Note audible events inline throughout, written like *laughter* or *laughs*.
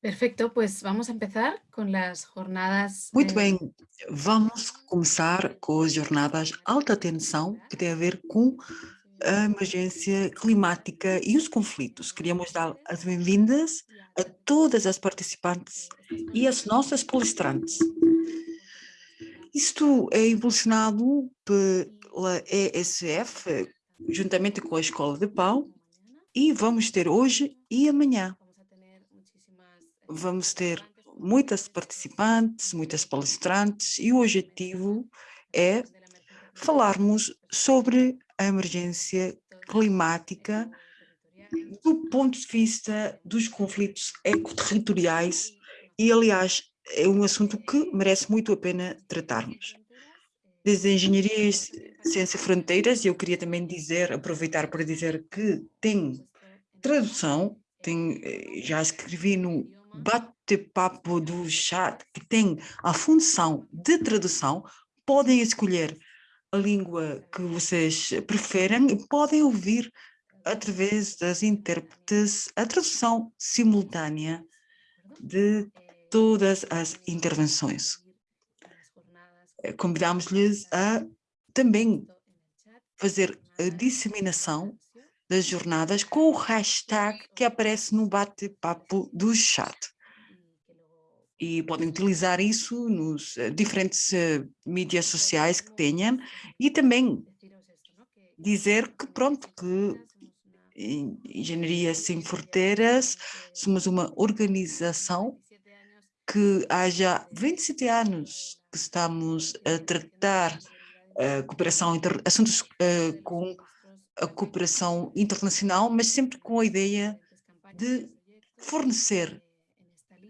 Perfecto, pues vamos a empezar con las jornadas. Muito eh, bem, vamos começar com as jornadas alta tensão, que tem a ver com a emergência climática e os conflitos. Queríamos dar as bem-vindas a todas as participantes e as nossas palestrantes. Isto é impulsionado pela ESF, juntamente com a Escola de Pau, e vamos ter hoje e amanhã. Vamos ter muitas participantes, muitas palestrantes, e o objetivo é falarmos sobre a emergência climática do ponto de vista dos conflitos ecoterritoriais e, aliás, é um assunto que merece muito a pena tratarmos. Desde a Engenharia e Ciência Fronteiras, eu queria também dizer, aproveitar para dizer que tem tradução, tem, eh, já escrevi no bate-papo do chat, que tem a função de tradução, podem escolher a língua que vocês preferem e podem ouvir através das intérpretes a tradução simultânea de todas as intervenções. Eh, convidamos-lhes a também fazer a disseminação das jornadas com o hashtag que aparece no bate-papo do chat. E podem utilizar isso nos uh, diferentes uh, mídias sociais que tenham e também dizer que pronto, que Engenharia Sem Fronteiras somos uma organização que há já 27 anos que estamos a tratar uh, cooperação inter, assuntos uh, com a cooperação internacional, mas sempre com a ideia de fornecer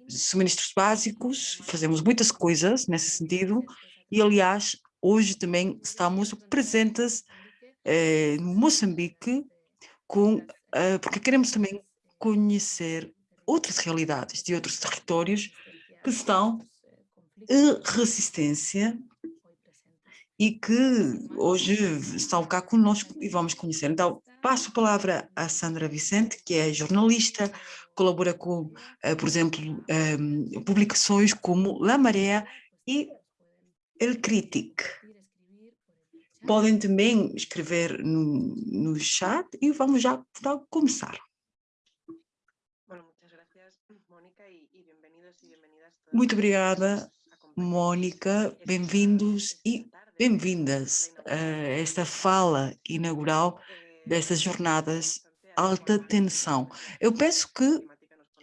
suministros básicos, fazemos muitas coisas nesse sentido e, aliás, hoje também estamos presentes eh, no Moçambique com, eh, porque queremos também conhecer outras realidades de outros territórios que estão em resistência e que hoje estão cá conosco e vamos conhecer. Então, passo a palavra à Sandra Vicente, que é jornalista, colabora com, uh, por exemplo, ehm, publicações como La Marea e El Critic. Podem também escrever no, no chat e vamos já começar. Muito obrigada, Mônica. Bem-vindos e bem-vindas a esta fala inaugural destas jornadas alta tensão. Eu penso que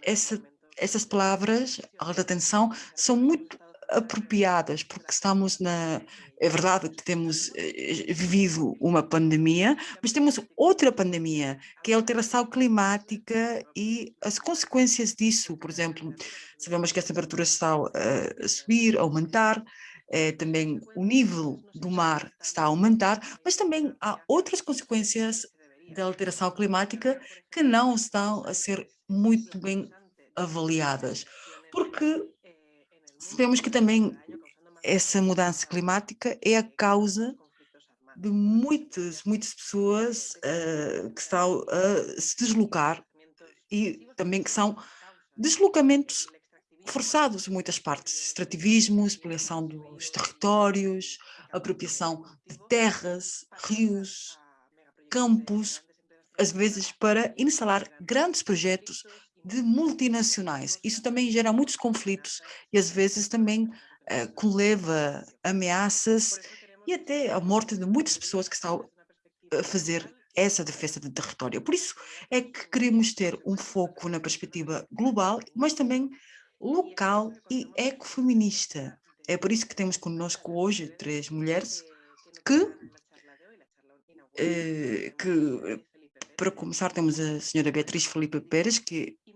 essa, essas palavras, alta tensão, são muito apropriadas, porque estamos na... É verdade que temos eh, vivido uma pandemia, mas temos outra pandemia, que é a alteração climática e as consequências disso. Por exemplo, sabemos que as temperaturas estão a subir, a aumentar, é, também o nível do mar está a aumentar, mas também há outras consequências da alteração climática que não estão a ser muito bem avaliadas, porque sabemos que também essa mudança climática é a causa de muitas, muitas pessoas uh, que estão a se deslocar e também que são deslocamentos forçados em muitas partes, extrativismo, exploração dos territórios, apropriação de terras, rios, campos, às vezes para instalar grandes projetos de multinacionais. Isso também gera muitos conflitos e às vezes também eh, leva ameaças e até a morte de muitas pessoas que estão a fazer essa defesa do território. Por isso é que queremos ter um foco na perspectiva global, mas também local e ecofeminista. É por isso que temos conosco hoje três mulheres que eh, que, para começar, temos a senhora Beatriz Felipe Pérez, que é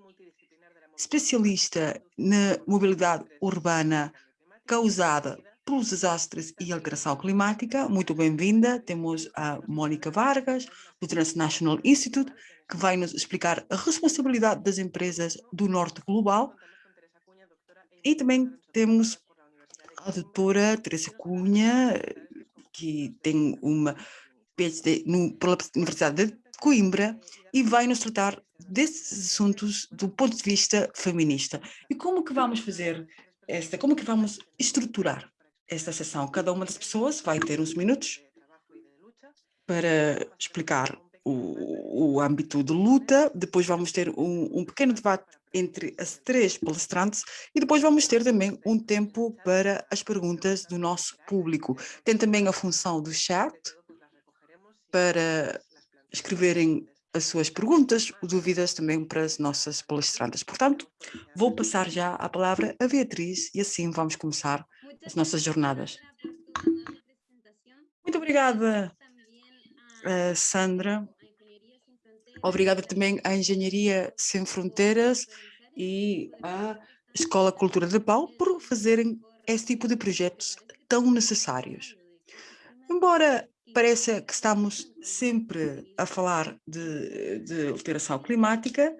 especialista na mobilidade urbana causada pelos desastres e alteração climática. Muito bem-vinda. Temos a Mônica Vargas, do Transnational Institute, que vai nos explicar a responsabilidade das empresas do Norte Global. E também temos a doutora Teresa Cunha, que tem uma PhD no, pela Universidade de Coimbra e vai nos tratar desses assuntos do ponto de vista feminista. E como que vamos fazer esta, como que vamos estruturar esta sessão? Cada uma das pessoas vai ter uns minutos para explicar o, o âmbito de luta, depois vamos ter um, um pequeno debate entre as três palestrantes e depois vamos ter também um tempo para as perguntas do nosso público. Tem também a função do chat para escreverem as suas perguntas, dúvidas também para as nossas palestrantes. Portanto, vou passar já a palavra a Beatriz e assim vamos começar as nossas jornadas. Muito obrigada, eh, Sandra. Obrigada também à Engenharia Sem Fronteiras e à Escola Cultura de Pau por fazerem esse tipo de projetos tão necessários. Embora pareça que estamos sempre a falar de, de alteração climática,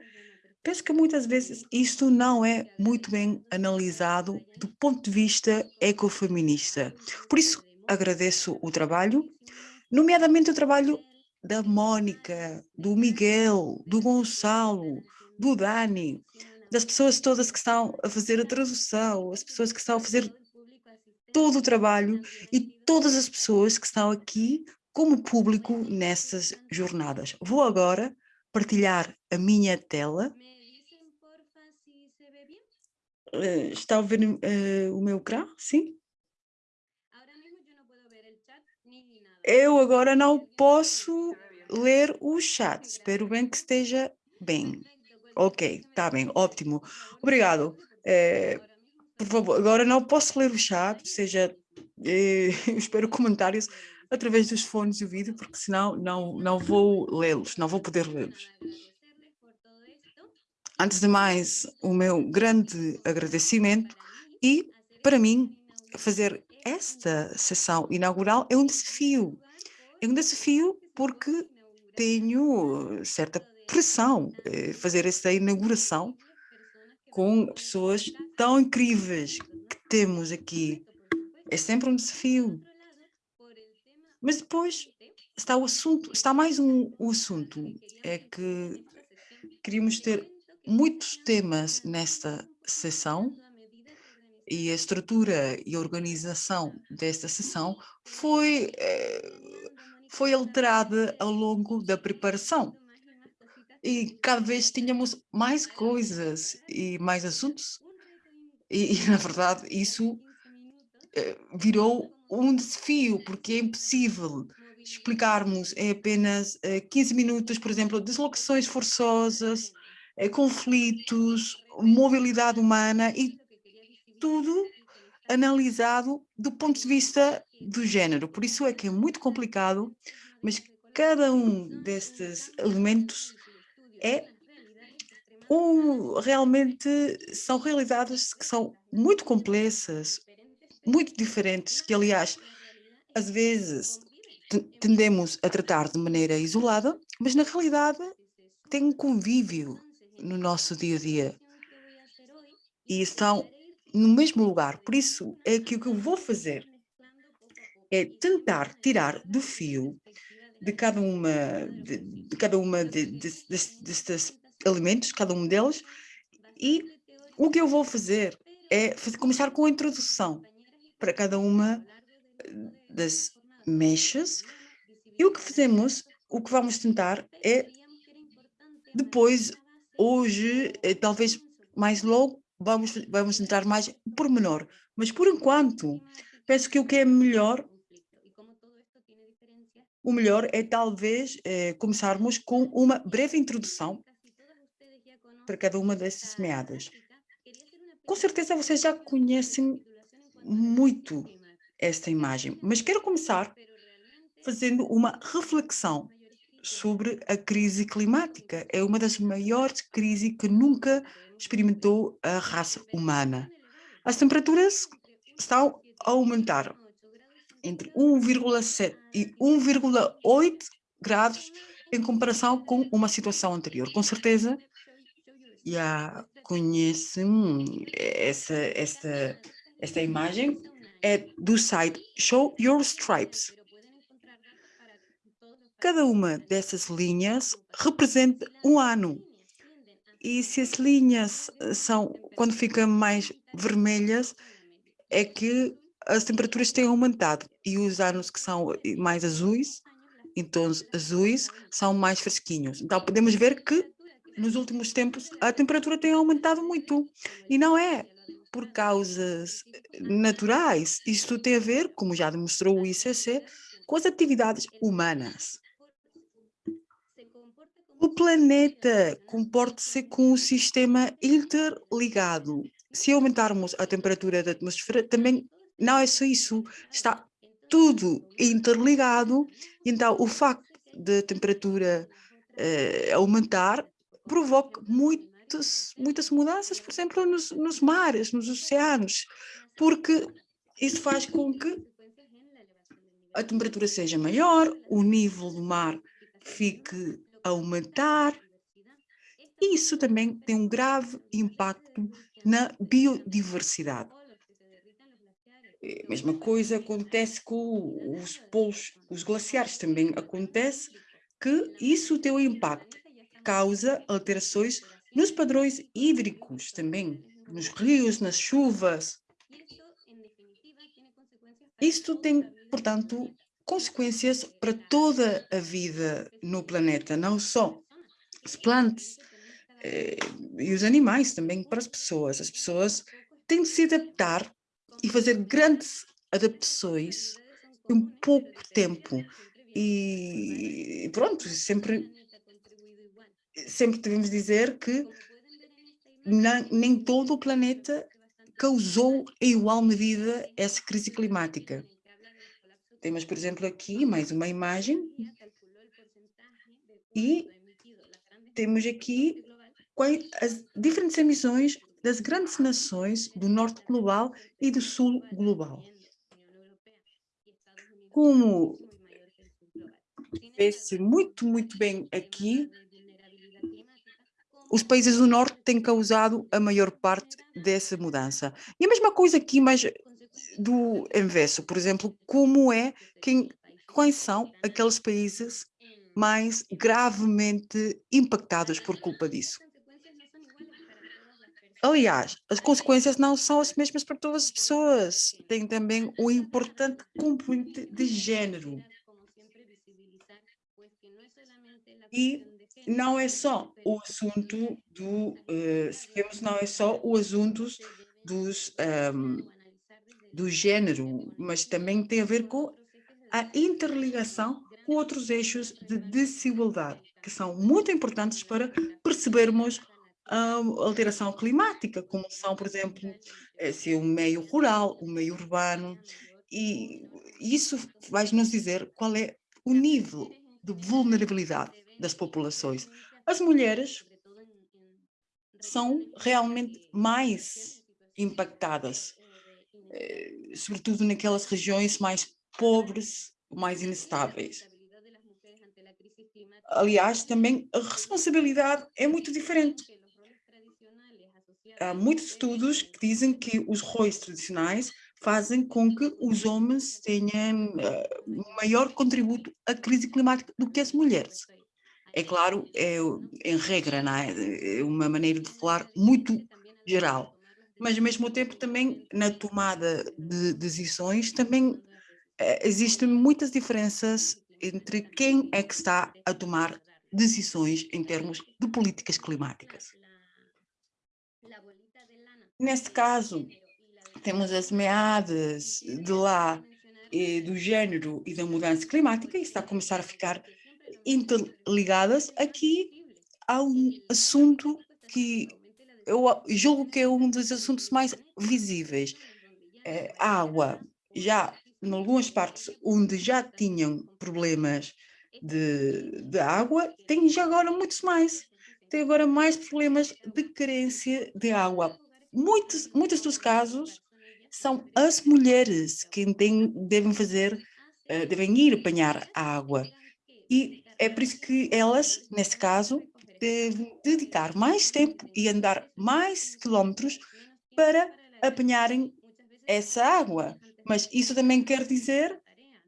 penso que muitas vezes isto não é muito bem analisado do ponto de vista ecofeminista. Por isso, agradeço o trabalho, nomeadamente o trabalho da Mónica, do Miguel, do Gonçalo, do Dani, das pessoas todas que estão a fazer a tradução, as pessoas que estão a fazer todo o trabalho e todas as pessoas que estão aqui como público nessas jornadas. Vou agora partilhar a minha tela. Eh, está a ver uh, o meu ecrã? Sim? Eu agora não posso ler o chat. Espero bem que esteja bem. Ok, está bem, ótimo. Obrigado. É, por favor, agora não posso ler o chat, seja, é, *laughs* espero comentários através dos fones de vídeo, porque senão não, não vou lê-los, não vou poder lê-los. Antes de mais, o meu grande agradecimento e, para mim, fazer esta sessão inaugural é um desafio. É um desafio porque tenho certa pressão eh, fazer esta inauguração com pessoas tão incríveis que temos aqui. É sempre um desafio. Mas depois está o assunto, está mais um, um assunto, é que queríamos ter muitos temas nesta sessão e a estrutura e a organização desta sessão foi, eh, foi alterada ao longo da preparação. E cada vez tínhamos mais coisas e mais assuntos. E, e na verdade, isso eh, virou um desafio, porque é impossível explicarmos em apenas 15 eh, minutos, por exemplo, deslocações forçosas, conflitos, mobilidade humana e tudo analisado do ponto de vista do género. Por isso é que é muito complicado, mas cada um destes elementos é um, realmente são realidades que são muito complexas, muito diferentes, que aliás, às vezes tendemos a tratar de maneira isolada, mas na realidade tem um convívio no nosso dia a dia. E estão no mesmo lugar. Por isso é que o que eu vou fazer é tentar tirar do fio de cada uma de, de cada uma de, de, destes elementos, cada um deles, e o que eu vou fazer é fazer, começar com a introdução para cada uma eh, das mechas, e o que fazemos, o que vamos tentar é depois, hoje, eh, talvez mais logo, vamos, vamos entrar mais por menor. Mas, por enquanto, penso que o que é melhor, o melhor é talvez é, começarmos com uma breve introdução para cada uma dessas meadas. Com certeza vocês já conhecem muito esta imagem, mas quero começar fazendo uma reflexão sobre a crise climática. É uma das maiores crises que nunca experimentou a raça humana. As temperaturas estão a aumentar entre 1,7 e 1,8 graus em comparação com uma situação anterior. Com certeza, já conhecem essa, esta, esta imagem, é do site Show Your Stripes. Cada uma dessas linhas representa um ano. E se as linhas eh, são, quando ficam mais vermelhas, é que as temperaturas têm aumentado. E os anos que são eh, mais azuis, tons azuis, são mais fresquinhos. Então podemos ver que nos últimos tempos a temperatura tem aumentado muito. E não é por causas eh, naturais. Isto tem a ver, como já demonstrou o ICC, com as atividades humanas. O planeta comporta-se com um sistema interligado. Se aumentarmos a temperatura da atmosfera, também não é só isso, está tudo interligado, então o facto de temperatura eh, aumentar provoca muitas, muitas mudanças, por exemplo, nos, nos mares, nos oceanos, porque isso faz com que a temperatura seja maior, o nível do mar fique aumentar. Isso também tem um grave impacto na biodiversidade. A mesma coisa acontece com os polos, os glaciares também acontece que isso tem um impacto, causa alterações nos padrões hídricos também, nos rios, nas chuvas. Isto tem, portanto, consequências para toda a vida no planeta, não só as plantas eh, e os animais, também para as pessoas. As pessoas têm de se adaptar e fazer grandes adaptações em pouco tempo. E pronto, sempre, sempre devemos dizer que não, nem todo o planeta causou em igual medida essa crise climática. Temos, por exemplo, aqui mais uma imagem e temos aqui as diferentes emissões das grandes nações do norte global e do sul global. Como vê-se muito, muito bem aqui, os países do norte têm causado a maior parte dessa mudança. E a mesma coisa aqui, mas do inverso, por exemplo, como é, quem, quais são aqueles países mais gravemente impactados por culpa disso. Aliás, as consequências não são as mesmas para todas as pessoas. Tem também um importante componente de género. E não é só o assunto do, uh, não é só o assunto dos um, do gênero, mas também tem a ver com a interligação com outros eixos de desigualdade, que são muito importantes para percebermos a alteração climática, como são, por exemplo, eh, se o meio rural, o meio urbano, e isso vai nos dizer qual é o nível de vulnerabilidade das populações. As mulheres são realmente mais impactadas sobretudo naquelas regiões mais pobres, mais inestáveis. Aliás, também a responsabilidade é muito diferente. Há muitos estudos que dizem que os roles tradicionais fazem com que os homens tenham uh, maior contributo à crise climática do que as mulheres. É claro, é, em regra, é? é uma maneira de falar muito geral mas ao mesmo tempo também na tomada de decisões também eh, existem muitas diferenças entre quem é que está a tomar decisões em termos de políticas climáticas. Neste caso, temos as meadas de lá do género e da mudança climática e está a começar a ficar interligadas. Aqui há um assunto que eu julgo que é um dos assuntos mais visíveis. É, a água, já em algumas partes onde já tinham problemas de, de água, tem já agora muitos mais. Tem agora mais problemas de carência de água. Muitos, muitos dos casos são as mulheres que devem fazer, uh, devem ir apanhar a água. E é por isso que elas, nesse caso, de dedicar mais tempo e andar mais quilómetros para apanharem essa água. Mas isso também quer dizer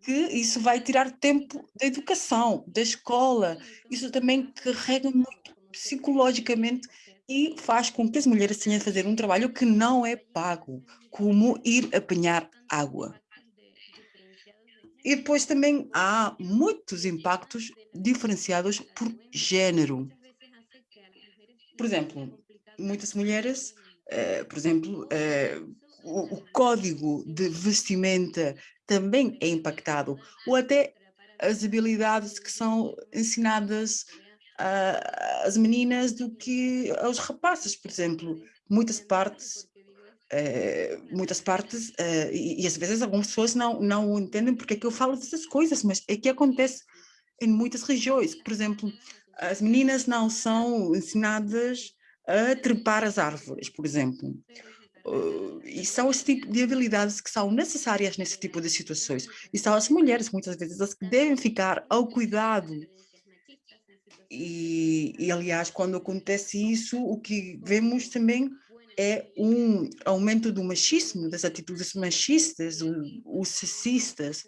que isso vai tirar tempo da educação, da escola. Isso também carrega muito psicologicamente e faz com que as mulheres tenham de fazer um trabalho que não é pago, como ir apanhar água. E depois também há muitos impactos diferenciados por género. Por exemplo, muitas mulheres, eh, por exemplo, eh, o, o código de vestimenta também é impactado, ou até as habilidades que são ensinadas às meninas do que aos rapazes, por exemplo. Muitas partes, eh, muitas partes, e, e, às vezes algumas pessoas não, não entendem porque é que eu falo dessas coisas, mas é que acontece em muitas regiões. Por exemplo, as meninas não são ensinadas a trepar as árvores, por exemplo. Uh, e são esse tipo de habilidades que são necessárias nesse tipo de situações. E são as mulheres, muitas vezes, as que devem ficar ao cuidado. E, e aliás, quando acontece isso, o que vemos também é um aumento do machismo, das atitudes machistas, os sexistas.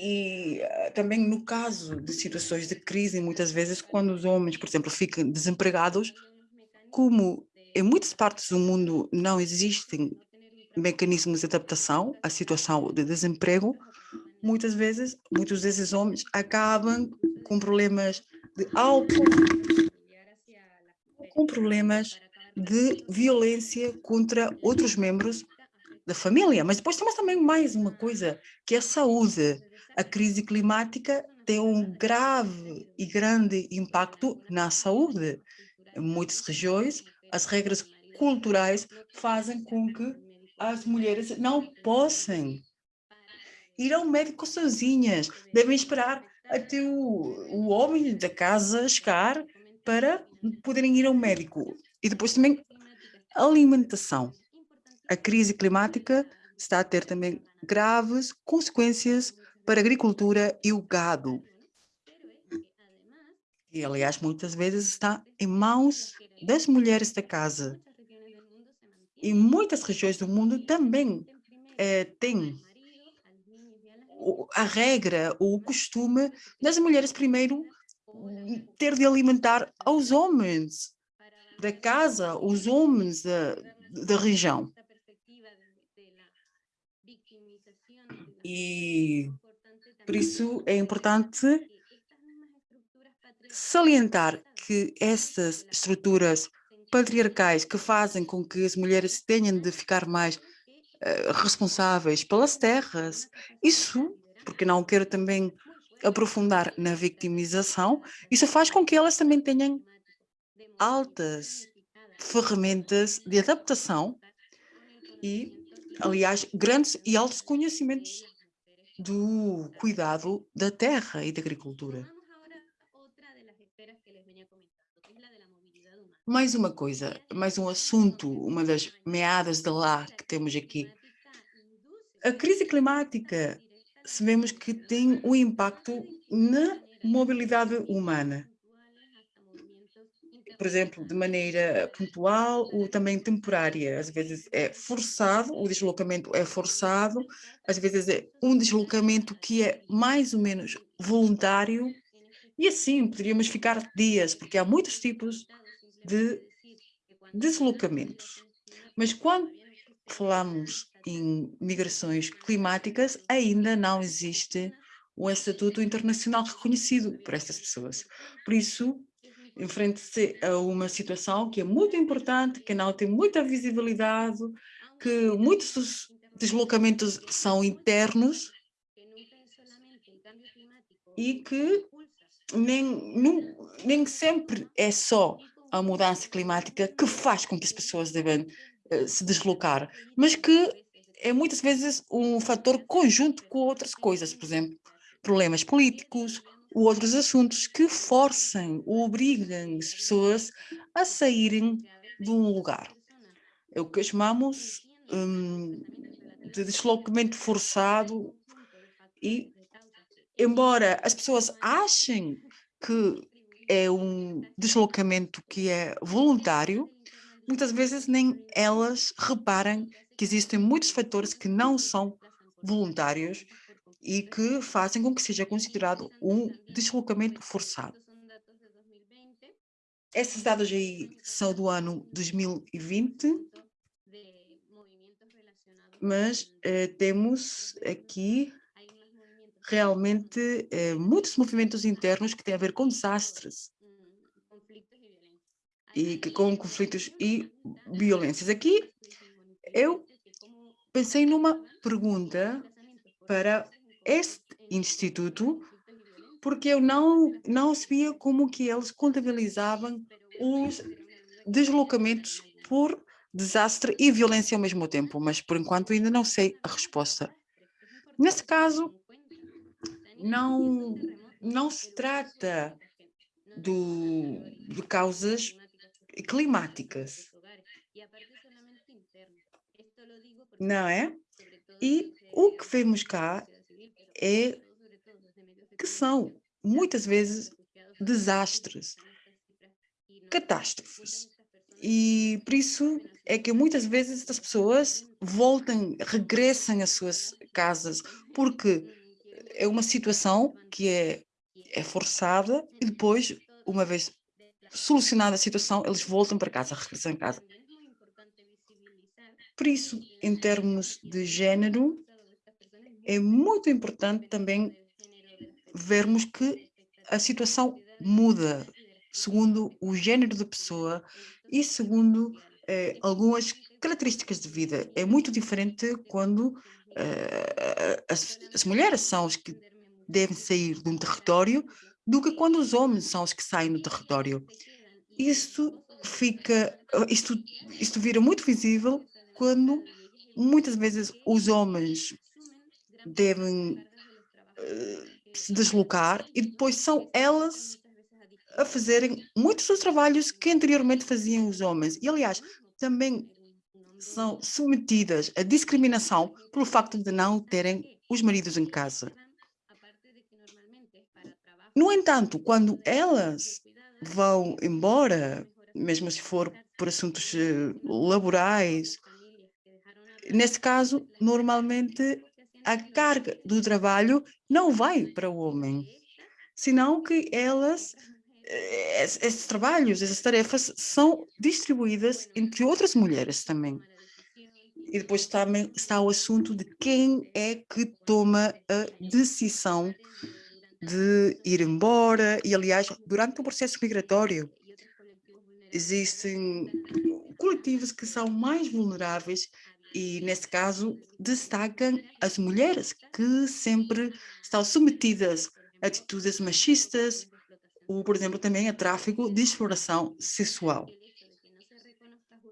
E uh, também no caso de situações de crise, muitas vezes, quando os homens, por exemplo, ficam desempregados, como em muitas partes do mundo não existem mecanismos de adaptação à situação de desemprego, muitas vezes, muitos desses homens acabam com problemas de álcool, com problemas de violência contra outros membros da família. Mas depois temos também mais uma coisa, que é a saúde. A crise climática tem um grave e grande impacto na saúde. Em muitas regiões, as regras culturais fazem com que as mulheres não possam ir ao médico sozinhas, devem esperar até o, o homem da casa chegar para poderem ir ao médico. E depois também alimentação. A crise climática está a ter também graves consequências para a agricultura e o gado. E, aliás, muitas vezes está em mãos das mulheres da casa. E muitas regiões do mundo também é, têm a regra, o costume das mulheres primeiro ter de alimentar aos homens da casa, os homens da, da região. E por isso é importante salientar que estas estruturas patriarcais que fazem com que as mulheres tenham de ficar mais uh, responsáveis pelas terras, isso, porque não quero também aprofundar na vitimização, isso faz com que elas também tenham altas ferramentas de adaptação e, aliás, grandes e altos conhecimentos do cuidado da terra e da agricultura. Mais uma coisa, mais um assunto, uma das meadas de lá que temos aqui. A crise climática, sabemos que tem um impacto na mobilidade humana. Por exemplo, de maneira pontual ou também temporária. Às vezes é forçado, o deslocamento é forçado, às vezes é um deslocamento que é mais ou menos voluntário. E assim, poderíamos ficar dias, porque há muitos tipos de deslocamentos. Mas quando falamos em migrações climáticas, ainda não existe um estatuto internacional reconhecido por estas pessoas. Por isso, enfrenta-se a uma situação que é muito importante, que não tem muita visibilidade, que muitos dos deslocamentos são internos e que nem, nem, nem sempre é só a mudança climática que faz com que as pessoas devem uh, se deslocar, mas que é muitas vezes um fator conjunto com outras coisas, por exemplo, problemas políticos outros assuntos que forçam ou obrigam as pessoas a saírem de um lugar. É o que chamamos um, de deslocamento forçado e, embora as pessoas achem que é um deslocamento que é voluntário, muitas vezes nem elas reparam que existem muitos fatores que não são voluntários e que fazem com que seja considerado um deslocamento forçado. Esses dados aí são do ano 2020, mas eh, temos aqui realmente eh, muitos movimentos internos que têm a ver com desastres e que com conflitos e violências. Aqui eu pensei numa pergunta para este instituto, porque eu não, não sabia como que eles contabilizavam os deslocamentos por desastre e violência ao mesmo tempo, mas por enquanto ainda não sei a resposta. Nesse caso, não, não se trata do, de causas climáticas, não é? E o que vemos cá é que são, muitas vezes, desastres, catástrofes. E por isso é que muitas vezes as pessoas voltam, regressam às suas casas, porque é uma situação que é, é forçada e depois, uma vez solucionada a situação, eles voltam para casa, regressam a casa. Por isso, em termos de género, é muito importante também vermos que a situação muda segundo o género da pessoa e segundo eh, algumas características de vida. É muito diferente quando eh, as, as mulheres são as que devem sair de um território do que quando os homens são os que saem do território. Isso fica, isto, isto vira muito visível quando muitas vezes os homens devem uh, se deslocar e depois são elas a fazerem muitos dos trabalhos que anteriormente faziam os homens. E, aliás, também são submetidas à discriminação pelo facto de não terem os maridos em casa. No entanto, quando elas vão embora, mesmo se for por assuntos eh, laborais, nesse caso, normalmente a carga do trabalho não vai para o homem, senão que elas, eh, esses trabalhos, essas tarefas são distribuídas entre outras mulheres também. E depois também está o assunto de quem é que toma a decisão de ir embora. E, aliás, durante o processo migratório, existem coletivos que são mais vulneráveis e, nesse caso, destacam as mulheres que sempre estão submetidas a atitudes machistas ou, por exemplo, também a tráfico de exploração sexual.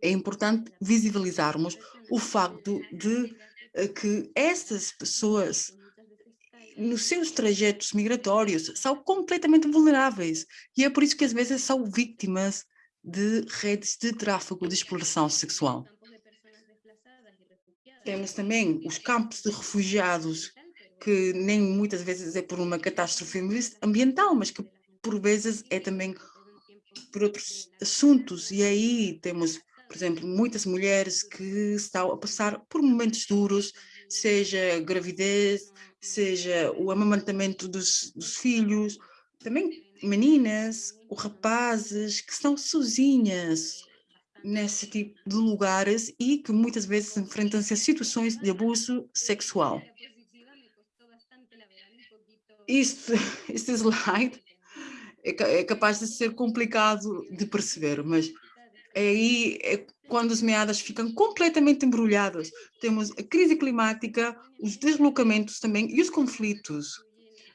É importante visibilizarmos o facto de eh, que essas pessoas, nos seus trajetos migratórios, são completamente vulneráveis e é por isso que às vezes são vítimas de redes de tráfico de exploração sexual. Temos também os campos de refugiados, que nem muitas vezes é por uma catástrofe ambiental, mas que por vezes é também por outros assuntos. E aí temos, por exemplo, muitas mulheres que estão a passar por momentos duros, seja gravidez, seja o amamantamento dos, dos filhos, também meninas ou rapazes que estão sozinhas, nesse tipo de lugares e que muitas vezes enfrentam-se a situações de abuso sexual. Isto, *laughs* este slide é, é capaz de ser complicado de perceber, mas aí é quando as meadas ficam completamente embrulhadas. Temos a crise climática, os deslocamentos também e os conflitos.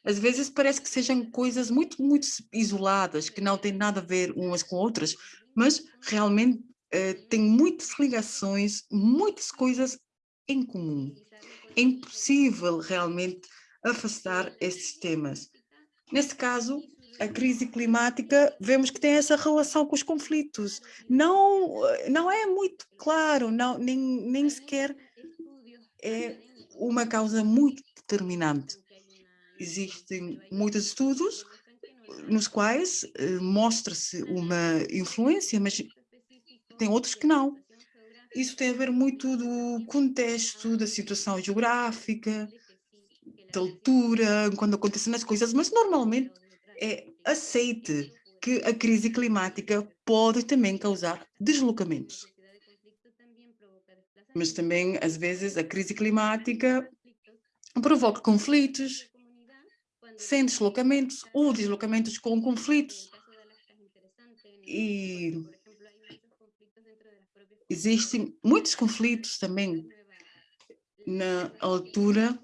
Às vezes parece que sejam coisas muito, muito isoladas, que não têm nada a ver umas com outras, mas realmente uh, tem muitas ligações, muitas coisas em comum. É impossível realmente afastar esses temas. Nesse caso, a crise climática, vemos que tem essa relação com os conflitos. Não, não é muito claro, não, nem, nem sequer é uma causa muito determinante. Existem muitos estudos nos quais uh, mostra-se uma influência, mas tem outros que não. isso tem a ver muito do contexto, da situação geográfica, da altura, quando acontecem as coisas, mas normalmente é aceite que a crise climática pode também causar deslocamentos. Mas também, às vezes, a crise climática provoca conflitos sem deslocamentos ou deslocamentos com conflitos. E existem muitos conflitos também na altura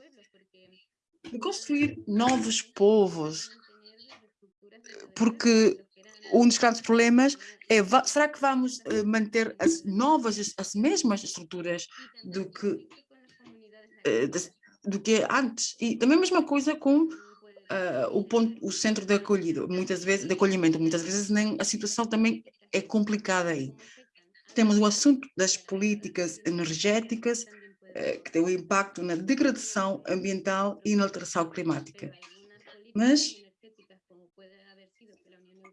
de construir novos povos, porque um dos grandes problemas é, será que vamos eh, manter as novas, as mesmas estruturas do que, eh, do que antes? E também a mesma coisa com uh, o, ponto, o centro de acolhido, muitas vezes, de acolhimento, muitas vezes nem, a situação também é complicada aí. Temos o assunto das políticas energéticas, uh, que tem um impacto na degradação ambiental e na alteração climática. Mas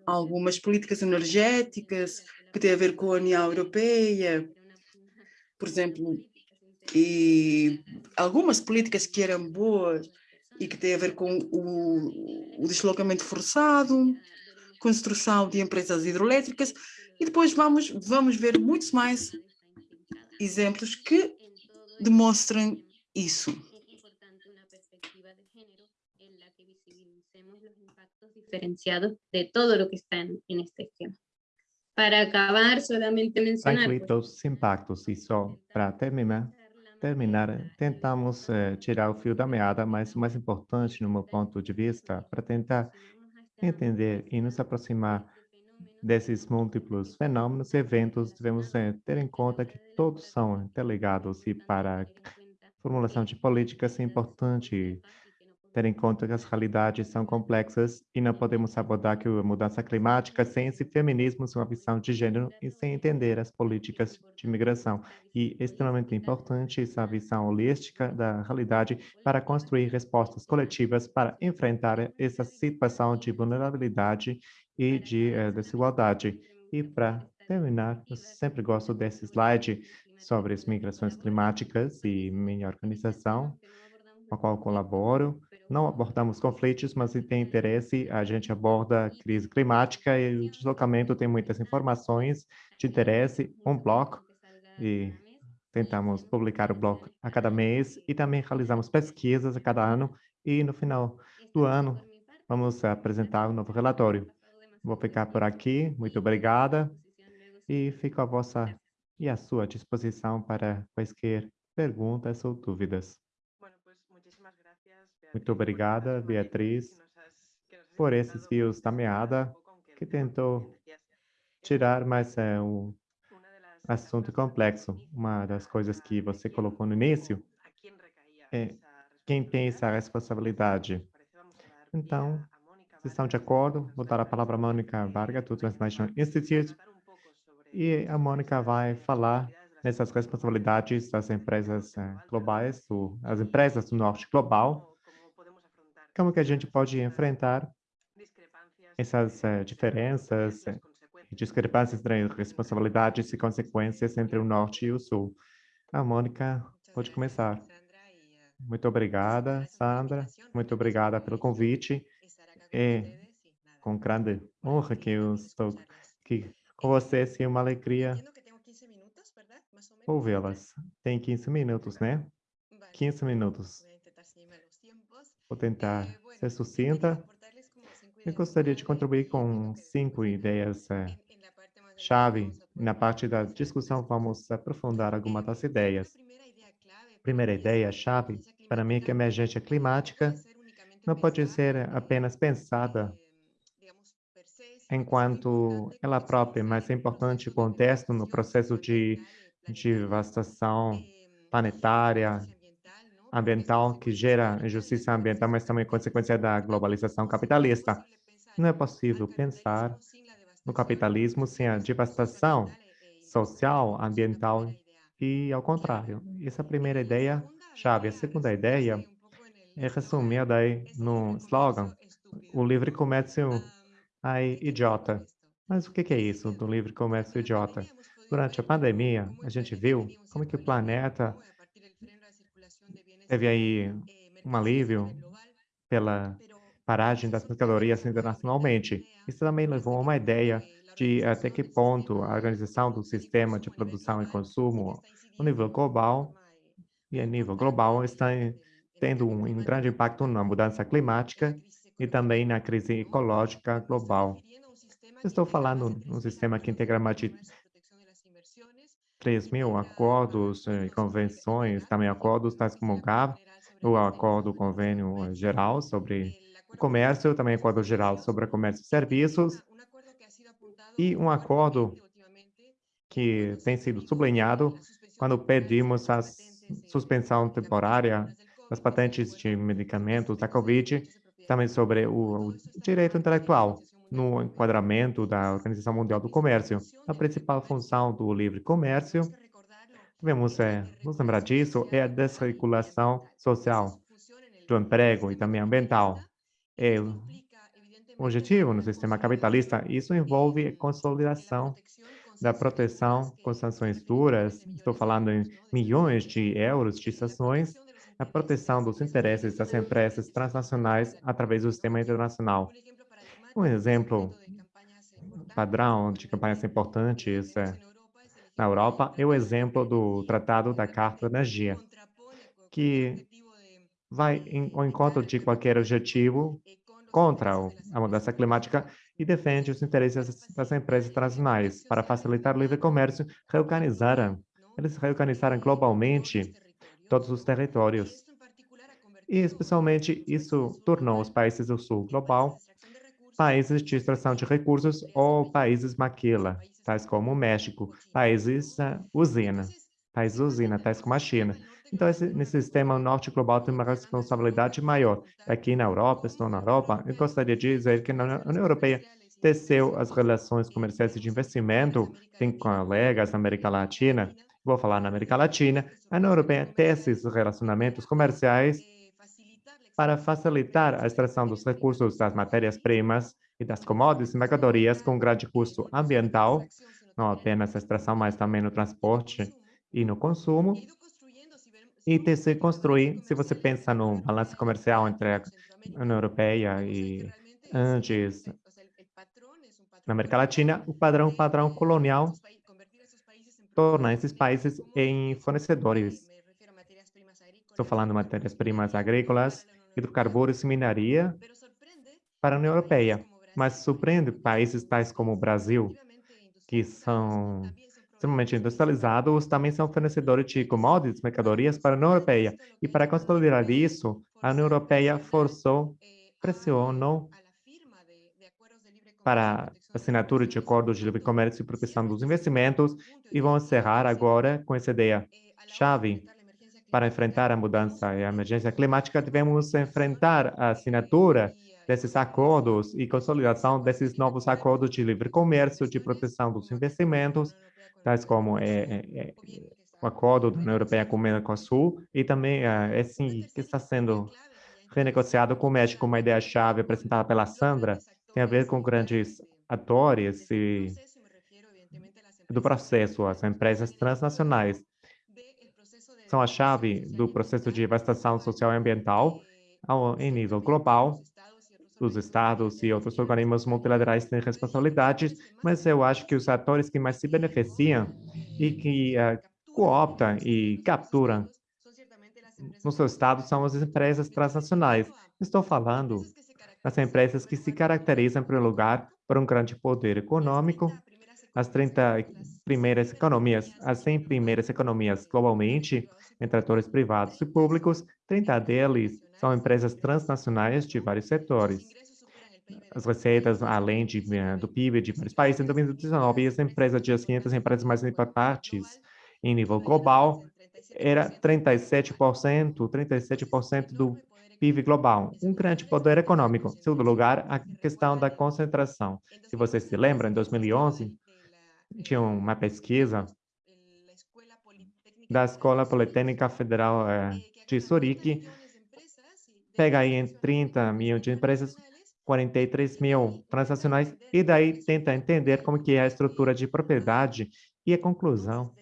algumas políticas energéticas que têm a ver com a União Europeia, por exemplo, e algumas políticas que eram boas e que têm a ver com o, o deslocamento forçado, construção de empresas hidroelétricas, e depois vamos, vamos ver muitos mais exemplos que demonstram isso. diferenciados de todo lo que está en, en este esquema. Para acabar, solamente mencionar... Incluir todos os impactos e só para terminar, terminar, tentamos eh, tirar o fio da meada, mas o mais importante, no meu ponto de vista, para tentar entender e nos aproximar desses múltiplos fenômenos e eventos, devemos eh, ter em conta que todos são interligados e para a formulação de políticas é importante ter em conta que as realidades são complexas e não podemos abordar que a mudança climática sem esse feminismo, sem uma visão de gênero e sem entender as políticas de migração. E é extremamente importante essa visão holística da realidade para construir respostas coletivas para enfrentar essa situação de vulnerabilidade e de uh, desigualdade. E para terminar, eu sempre gosto desse slide sobre as migrações climáticas e minha organização, com a qual colaboro, não abordamos conflitos, mas se tem interesse, a gente aborda a crise climática e o deslocamento tem muitas informações de interesse, um bloco, e tentamos publicar o bloco a cada mês e também realizamos pesquisas a cada ano e no final do ano vamos apresentar um novo relatório. Vou ficar por aqui, muito obrigada e fico à vossa e à sua disposição para quaisquer perguntas ou dúvidas. Muito obrigada, Beatriz, por esses fios da meada que tentou tirar mais é, um assunto complexo. Uma das coisas que você colocou no início é quem tem essa responsabilidade. Então, se estão de acordo, vou dar a palavra a Mônica Varga, do Translation Institute, e a Mônica vai falar nessas responsabilidades das empresas eh, globais, do, as empresas do norte global, como que a gente pode enfrentar essas uh, diferenças eh, e discrepâncias entre responsabilidades e consequências entre o Norte e o Sul. A Mônica pode começar. Muito obrigada, Sandra. Muito obrigada pelo convite. É com grande honra que eu estou aqui com vocês e uma alegria ouvi-las. Tem 15 minutos, né? 15 minutos. Vou tentar ser sucinta. Eu gostaria de contribuir com cinco ideias é, chave. Na parte da discussão, vamos aprofundar algumas das ideias. Primeira ideia chave, para mim, é que a emergência climática não pode ser apenas pensada enquanto ela própria, mas é importante o contexto no processo de, de devastação planetária, ambiental que gera injustiça ambiental, mas também consequência da globalização capitalista. Não é possível pensar no capitalismo sem a devastação social, ambiental e ao contrário. Essa é a primeira ideia chave. A segunda ideia é resumida aí no slogan, o livre comércio é idiota. Mas o que é isso do livre comércio idiota? Durante a pandemia, a gente viu como que o planeta teve aí um alívio pela paragem das mercadorias internacionalmente. Isso também levou a uma ideia de até que ponto a organização do sistema de produção e consumo no nível global e a nível global está tendo um, grande impacto na mudança climática e também na crise ecológica global. Estou falando um sistema que integra mais de 3 mil acordos e convenções, também acordos tais como o GAP, o Acordo Convênio Geral sobre Comércio, também Acordo Geral sobre Comércio e Serviços, e um acordo que tem sido sublinhado quando pedimos a suspensão temporária das patentes de medicamentos da Covid, também sobre o, o direito intelectual, no enquadramento da Organização Mundial do Comércio. A principal função do livre comércio, devemos é, nos lembrar disso, é a desregulação social do emprego e também ambiental. É o objetivo no sistema capitalista, isso envolve a consolidação da proteção com sanções duras, estou falando em milhões de euros de sanções, a proteção dos interesses das empresas transnacionais através do sistema internacional. Um exemplo padrão de campanhas importantes é, na Europa é o exemplo do Tratado da Carta da Energia, que vai ao encontro de qualquer objetivo contra a mudança climática e defende os interesses das empresas transnacionais para facilitar o livre comércio, reorganizaram, eles reorganizaram globalmente todos os territórios. E, especialmente, isso tornou os países do sul global países de extração de recursos ou países maquila, tais como o México, países uh, usina, países usina, tais como a China. Então, esse, nesse sistema, o norte global tem uma responsabilidade maior. Aqui na Europa, estou na Europa, eu gostaria de dizer que na União Europeia teceu as relações comerciais de investimento, tem colegas na América Latina, vou falar na América Latina, a União Europeia tece esses relacionamentos comerciais para facilitar a extração dos recursos das matérias-primas e das commodities e mercadorias com grande custo ambiental, não apenas a extração, mas também no transporte e no consumo. E se construir, se você pensa no balanço comercial entre a União Europeia e antes na América Latina, o padrão padrão colonial torna esses países em fornecedores. Estou falando de matérias-primas agrícolas, hidrocarburos e minaria para a União Europeia, mas surpreende países tais como o Brasil, que são extremamente industrializados, também são fornecedores de commodities, mercadorias para a União Europeia. E para consolidar isso, a União Europeia forçou, pressionou para assinatura de acordos de livre comércio e proteção dos investimentos e vão encerrar agora com essa ideia chave. Para enfrentar a mudança e a emergência climática, devemos enfrentar a assinatura desses acordos e consolidação desses novos acordos de livre comércio, de proteção dos investimentos, tais como é, é, o acordo da União Europeia com o Mercosul e também é, assim que está sendo renegociado com o México, uma ideia-chave apresentada pela Sandra, tem a ver com grandes atores e do processo, as empresas transnacionais são a chave do processo de devastação social e ambiental ao, em nível global. Os estados e outros organismos multilaterais têm responsabilidades, mas eu acho que os atores que mais se beneficiam e que uh, cooptam e capturam nos seus estados são as empresas transnacionais. Estou falando das empresas que se caracterizam, em primeiro lugar, por um grande poder econômico, as 30 primeiras economias, as 100 primeiras economias globalmente, entre atores privados e públicos, 30 deles são empresas transnacionais de vários setores. As receitas, além de, eh, do PIB de vários países, em 2019, as empresas de as 500 empresas mais importantes em nível global era 37%, 37% do PIB global, um grande poder econômico. Em segundo lugar, a questão da concentração. Se vocês se lembram, em 2011, tinha uma pesquisa da Escola Politécnica Federal eh, de Zurique, pega aí em 30 mil de empresas, 43 mil transacionais, e daí tenta entender como que é a estrutura de propriedade e a conclusão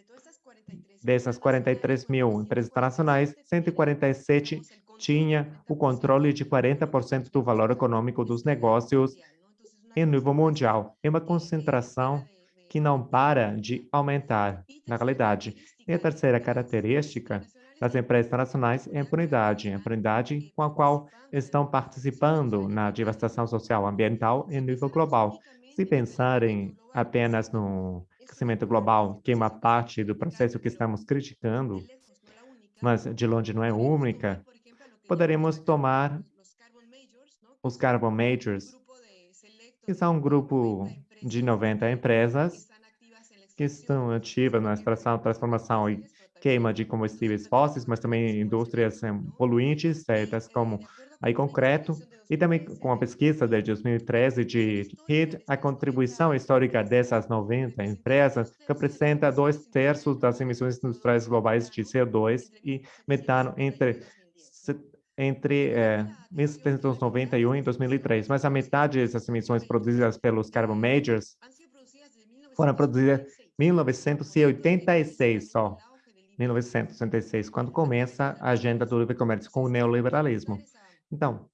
dessas 43 mil empresas internacionais, 147 tinha o controle de 40% do valor econômico dos negócios em nível mundial. É uma concentração que não para de aumentar na realidade. E a terceira característica das empresas internacionais é a impunidade, a impunidade com a qual estão participando na devastação social ambiental em nível global. Se pensarem apenas no crescimento global, que é uma parte do processo que estamos criticando, mas de longe não é única, poderemos tomar os Carbon Majors, que são um grupo de 90 empresas que estão ativas na extração, transformação e queima de combustíveis fósseis, mas também indústrias um, poluentes, certas como aí concreto, e também com a pesquisa de 2013 de HIT, a contribuição histórica dessas 90 empresas representa dois terços das emissões industriais globais de CO2 e metano entre entre é, 1791 e 2003, mas a metade dessas emissões produzidas pelos carbon majors foram produzidas em 1986 só. 1966, quando começa a agenda do livre comércio com o neoliberalismo. Então,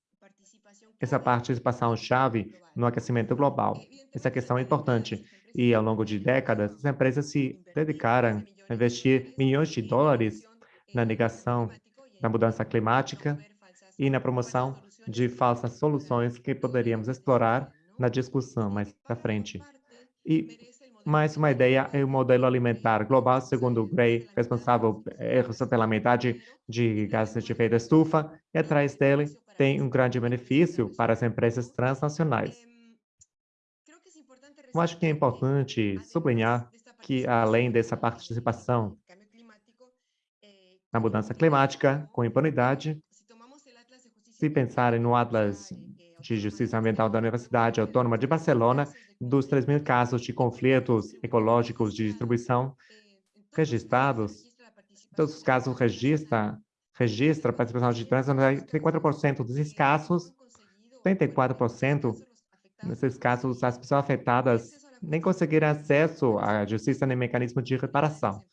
essa participação-chave no aquecimento global. Essa questão é importante. E, ao longo de décadas, as empresas se dedicaram a investir milhões de dólares na negação da mudança climática e na promoção de falsas soluções que poderíamos explorar na discussão mais à frente. E mais uma ideia é o modelo alimentar global, segundo Gray, responsável é, pela metade de gases de efeito estufa, e atrás dele tem um grande benefício para as empresas transnacionais. Eu acho que é importante sublinhar que, além dessa participação na mudança climática, com impunidade, se pensarem no Atlas de Justiça Ambiental da Universidade Autônoma de Barcelona, dos 3 mil casos de conflitos ecológicos de distribuição registrados, todos os casos registra, registra participação de trans, 34% desses casos, 34% nesses casos, as pessoas afetadas nem conseguiram acesso à justiça nem mecanismo de reparação.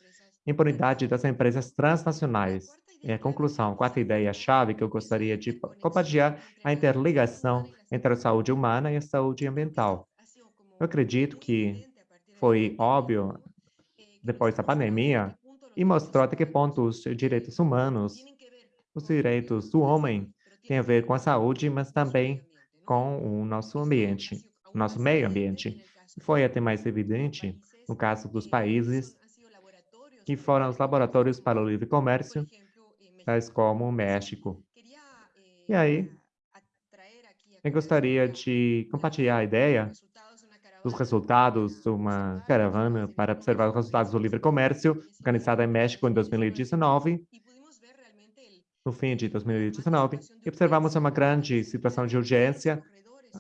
Impunidade das empresas transnacionais. E a conclusão, a quarta ideia-chave que eu gostaria de compartilhar, a interligação entre a saúde humana e a saúde ambiental. Eu acredito que foi óbvio, depois da pandemia, e mostrou até que ponto os direitos humanos, os direitos do homem, têm a ver com a saúde, mas também com o nosso ambiente, o nosso meio ambiente. Foi até mais evidente no caso dos países que foram os laboratórios para o livre comércio tais como o México. E aí, eu gostaria de compartilhar a ideia dos resultados de uma caravana para observar os resultados do livre comércio, organizada em México em 2019, no fim de 2019, e observamos uma grande situação de urgência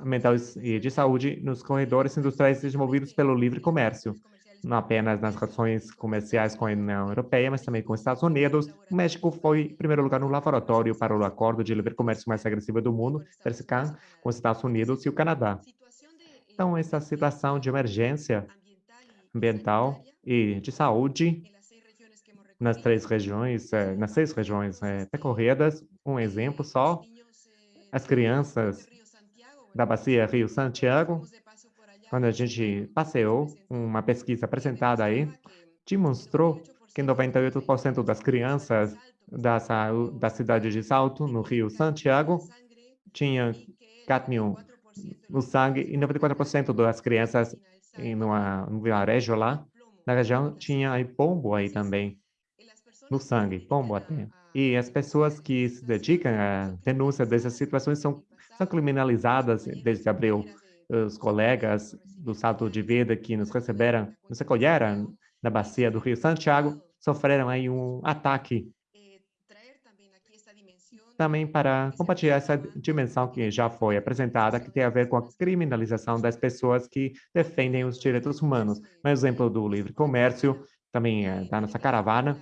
ambiental e de saúde nos corredores industriais desenvolvidos pelo livre comércio não apenas nas relações comerciais com a União Europeia, mas também com os Estados Unidos. O México foi, em primeiro lugar, no laboratório para o acordo de livre comércio mais agressivo do mundo, CERSCAN, com os Estados Unidos e o Canadá. Então, essa situação de emergência ambiental e de saúde nas três regiões, eh, nas seis regiões eh, percorridas, um exemplo só, as crianças da bacia Rio Santiago, quando a gente passeou, uma pesquisa apresentada aí, demonstrou que 98% das crianças da, da cidade de Salto, no Rio Santiago, tinha cadmio no sangue e 94% das crianças em uma, um vilarejo lá, na região, tinha aí pombo aí também, no sangue, pombo até. E as pessoas que se dedicam à denúncia dessas situações são, são criminalizadas desde abril os colegas do Salto de Vida que nos receberam, nos acolheram na bacia do Rio Santiago, sofreram aí um ataque também para compartilhar essa dimensão que já foi apresentada, que tem a ver com a criminalização das pessoas que defendem os direitos humanos. Um exemplo do livre comércio, também da nossa caravana,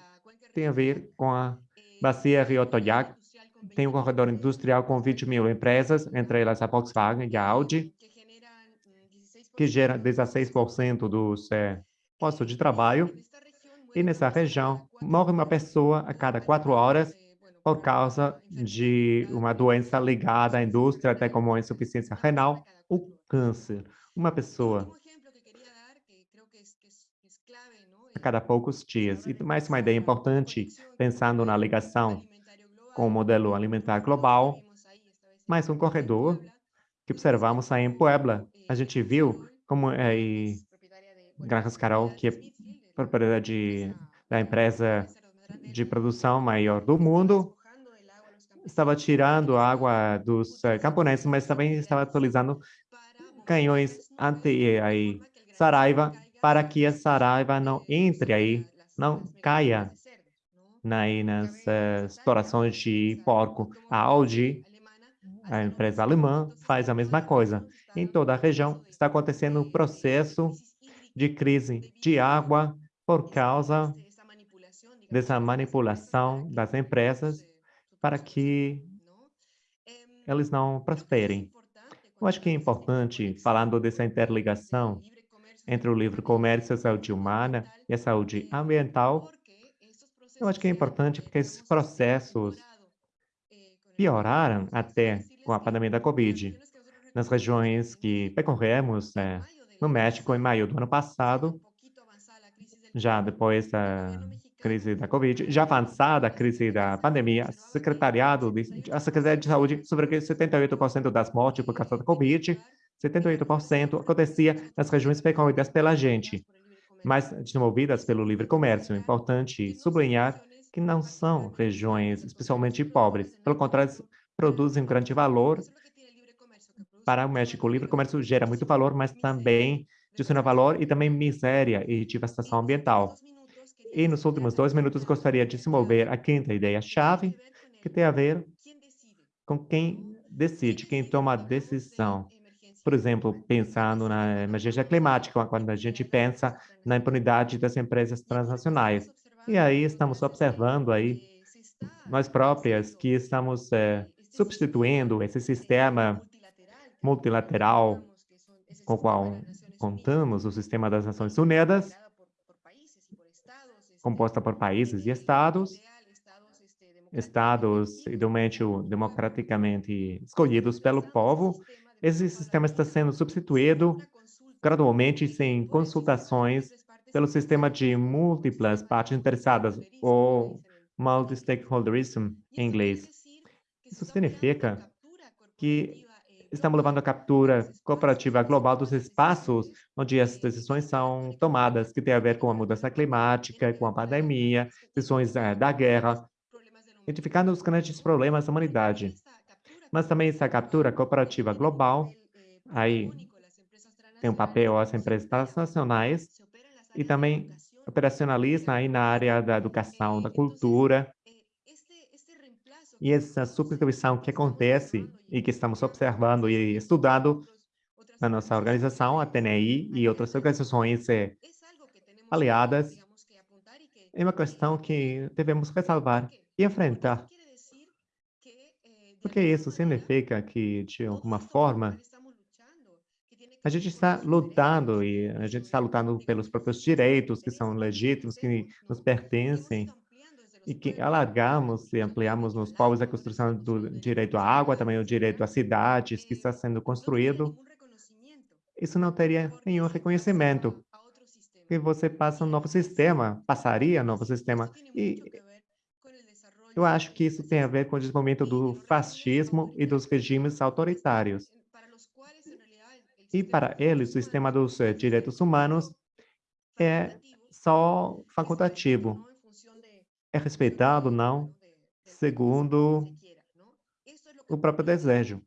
tem a ver com a bacia Rio Toyac, tem um corredor industrial com 20 mil empresas, entre elas a Volkswagen e a Audi, que gera 16% dos é, postos de trabalho. E nessa região, morre uma pessoa a cada quatro horas por causa de uma doença ligada à indústria, até como a insuficiência renal ou câncer. Uma pessoa a cada poucos dias. E mais uma ideia importante, pensando na ligação com o modelo alimentar global, mais um corredor que observamos aí em Puebla. A gente viu como é, Granjas Carol, que é propriedade da empresa de produção maior do mundo, estava tirando água dos uh, camponeses, mas também estava atualizando canhões anti aí, Saraiva para que a Saraiva não entre aí, não caia aí nas uh, explorações de porco. A Audi, a empresa alemã, faz a mesma coisa. Em toda a região está acontecendo um processo de crise de água por causa dessa manipulação das empresas para que eles não prosperem. Eu acho que é importante, falando dessa interligação entre o livre comércio, a saúde humana e a saúde ambiental, eu acho que é importante porque esses processos pioraram até com a pandemia da Covid. Nas regiões que percorremos é, no México, em maio do ano passado, já depois da crise da Covid, já avançada a crise da pandemia, secretariado de, a Secretaria de Saúde sobre 78% das mortes por causa da Covid, 78% acontecia nas regiões percorridas pela gente, mas desenvolvidas pelo livre comércio. É importante sublinhar que não são regiões especialmente pobres, pelo contrário, produzem um grande valor para o México. O livre comércio gera muito valor, mas também adiciona valor e também miséria e devastação ambiental. E nos últimos dois minutos gostaria de desenvolver a quinta ideia-chave, que tem a ver com quem decide, quem toma a decisão. Por exemplo, pensando na emergência climática, quando a gente pensa na impunidade das empresas transnacionais. E aí estamos observando aí, nós próprias, que estamos é, substituindo esse sistema multilateral com o qual contamos, o sistema das Nações Unidas, composta por países e estados, estados idealmente democraticamente escolhidos pelo povo, esse sistema está sendo substituído gradualmente sem consultações pelo sistema de múltiplas partes interessadas, ou multi-stakeholderism em inglês. Isso significa que estamos levando a captura cooperativa global dos espaços onde as decisões são tomadas, que tem a ver com a mudança climática, com a pandemia, decisões é, da guerra, identificando os grandes problemas da humanidade. Mas também essa captura cooperativa global, aí tem um papel as empresas transnacionais e também operacionaliza aí na área da educação, da cultura, e essa substituição que acontece e que estamos observando e estudando na nossa organização, a TNI e outras organizações eh, aliadas, é uma questão que devemos ressalvar e enfrentar. Porque isso significa que, de alguma forma, a gente está lutando e a gente está lutando pelos próprios direitos que são legítimos, que nos pertencem, e que alargamos e ampliamos nos povos a construção do direito à água, também o direito às cidades que está sendo construído, isso não teria nenhum reconhecimento. E você passa um novo sistema, passaria um novo sistema. E eu acho que isso tem a ver com o desenvolvimento do fascismo e dos regimes autoritários. E para eles, o sistema dos eh, direitos humanos é só facultativo é respeitado, não, segundo o próprio desejo.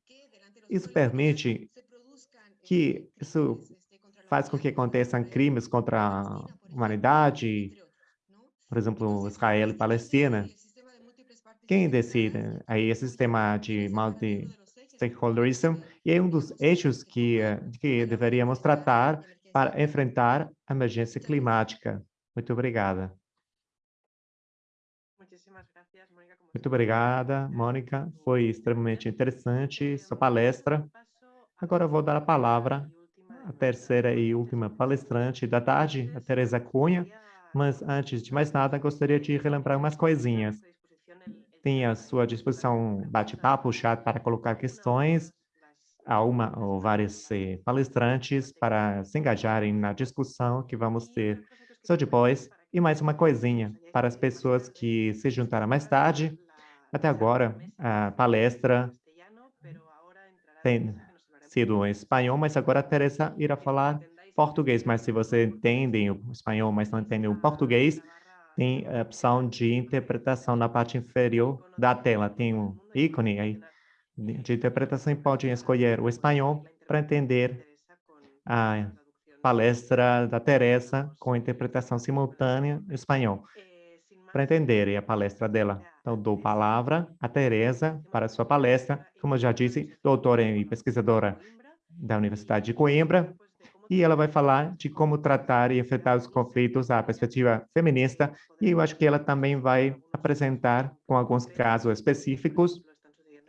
Isso permite que isso faz com que aconteçam crimes contra a humanidade, por exemplo, Israel e Palestina. Quem decide? Aí esse sistema de multi-stakeholderism e é um dos eixos que, que deveríamos tratar para enfrentar a emergência climática. Muito obrigada. Muito obrigada, Mônica. Foi extremamente interessante sua palestra. Agora vou dar a palavra à terceira e última palestrante da tarde, a Teresa Cunha. Mas antes de mais nada, gostaria de relembrar umas coisinhas. Tem à sua disposição bate-papo, chat para colocar questões a uma ou vários eh, palestrantes para se engajarem na discussão que vamos ter só depois. E mais uma coisinha para as pessoas que se juntaram mais tarde. Até agora, a palestra tem sido em espanhol, mas agora a Teresa irá falar português. Mas se você entende o espanhol, mas não entende o português, tem a opção de interpretação na parte inferior da tela. Tem um ícone aí de interpretação e pode escolher o espanhol para entender a palestra da Teresa com interpretação simultânea em espanhol. Para entender a palestra dela, então dou palavra a Teresa para sua palestra, como eu já disse, doutora e pesquisadora da Universidade de Coimbra, e ela vai falar de como tratar e enfrentar os conflitos da perspectiva feminista, e eu acho que ela também vai apresentar com alguns casos específicos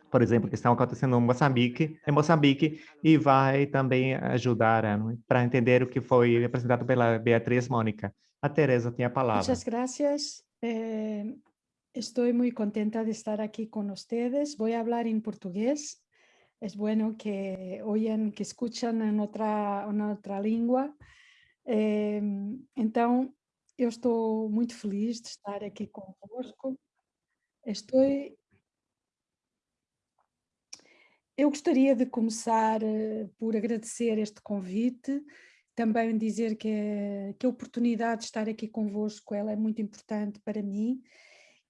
por exemplo, que estão acontecendo em Moçambique, em Moçambique e vai também ajudar eh, para entender o que foi apresentado pela Beatriz Mônica. A Teresa tem a palavra. Muchas gracias. Eh, estoy muy contenta de estar aquí con ustedes. Voy a hablar en portugués. Es bueno que oyen, que escuchan en outra, en outra língua. Eh, então, eu estou muito feliz de estar aqui convosco. Estou Eu gostaria de começar uh, por agradecer este convite, também dizer que, que a oportunidade de estar aqui convosco ela é muito importante para mim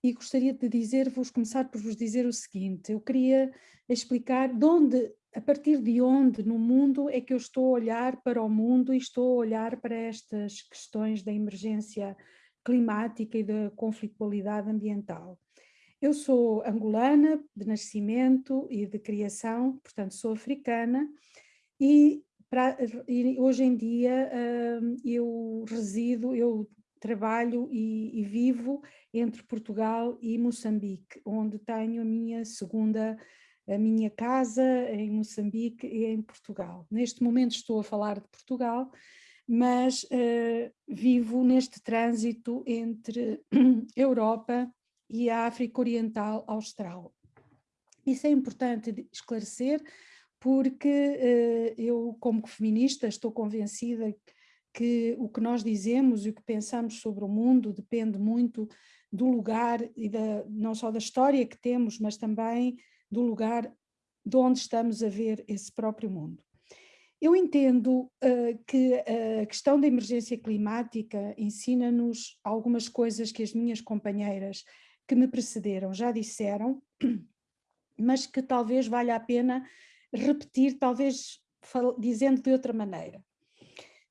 e gostaria de dizer-vos, começar por vos dizer o seguinte, eu queria explicar de onde, a partir de onde no mundo é que eu estou a olhar para o mundo e estou a olhar para estas questões da emergência climática e da conflitualidade ambiental. Eu sou angolana de nascimento e de criação, portanto sou africana e, pra, e hoje em dia uh, eu resido, eu trabalho e, e, vivo entre Portugal e Moçambique, onde tenho a minha segunda, a minha casa em Moçambique e em Portugal. Neste momento estou a falar de Portugal, mas uh, vivo neste trânsito entre *clears throat* Europa e a África Oriental Austral. Isso é importante esclarecer porque uh, eu, como feminista, estou convencida que o que nós dizemos e o que pensamos sobre o mundo depende muito do lugar, e da, não só da história que temos, mas também do lugar de onde estamos a ver esse próprio mundo. Eu entendo uh, que a questão da emergência climática ensina-nos algumas coisas que as minhas companheiras que me precederam já disseram, *clears throat* mas que talvez valha a pena repetir, talvez dizendo de outra maneira.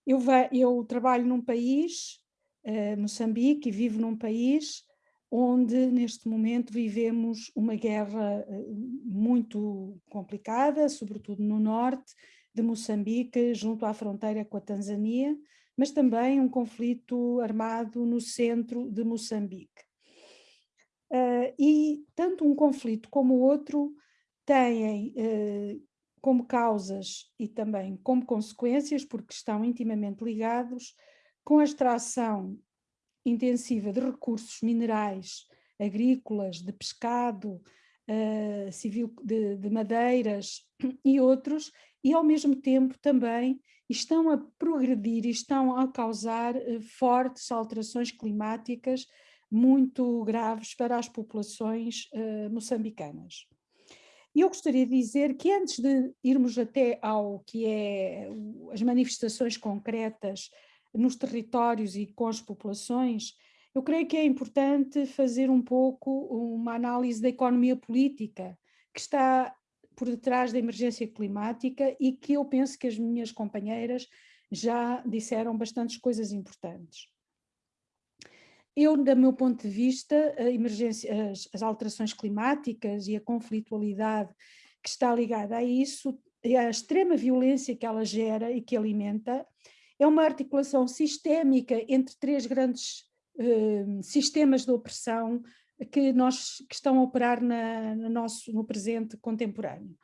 Eu, eu trabalho num país, uh, Moçambique, e vivo num país onde neste momento vivemos uma guerra uh, muito complicada, sobretudo no norte de Moçambique, junto à fronteira com a Tanzânia, mas também um conflito armado no centro de Moçambique. Uh, e tanto um conflito como o outro têm uh, como causas e também como consequências, porque estão intimamente ligados, com a extração intensiva de recursos minerais, agrícolas, de pescado, uh, civil, de, de madeiras e outros, e ao mesmo tempo também estão a progredir e estão a causar fortes alterações climáticas muito graves para as populações uh, moçambicanas. E eu gostaria de dizer que antes de irmos até ao que é as manifestações concretas nos territórios e com as populações, eu creio que é importante fazer um pouco uma análise da economia política que está por detrás da emergência climática e que eu penso que as minhas companheiras já disseram bastantes coisas importantes eu, do meu ponto de vista, as, as, alterações climáticas e a conflitualidade que está ligada a isso, a extrema violência que ela gera e que alimenta, é uma articulação sistémica entre três grandes uh, sistemas de opressão que, nós, que estão a operar na, no, nosso, no presente contemporâneo.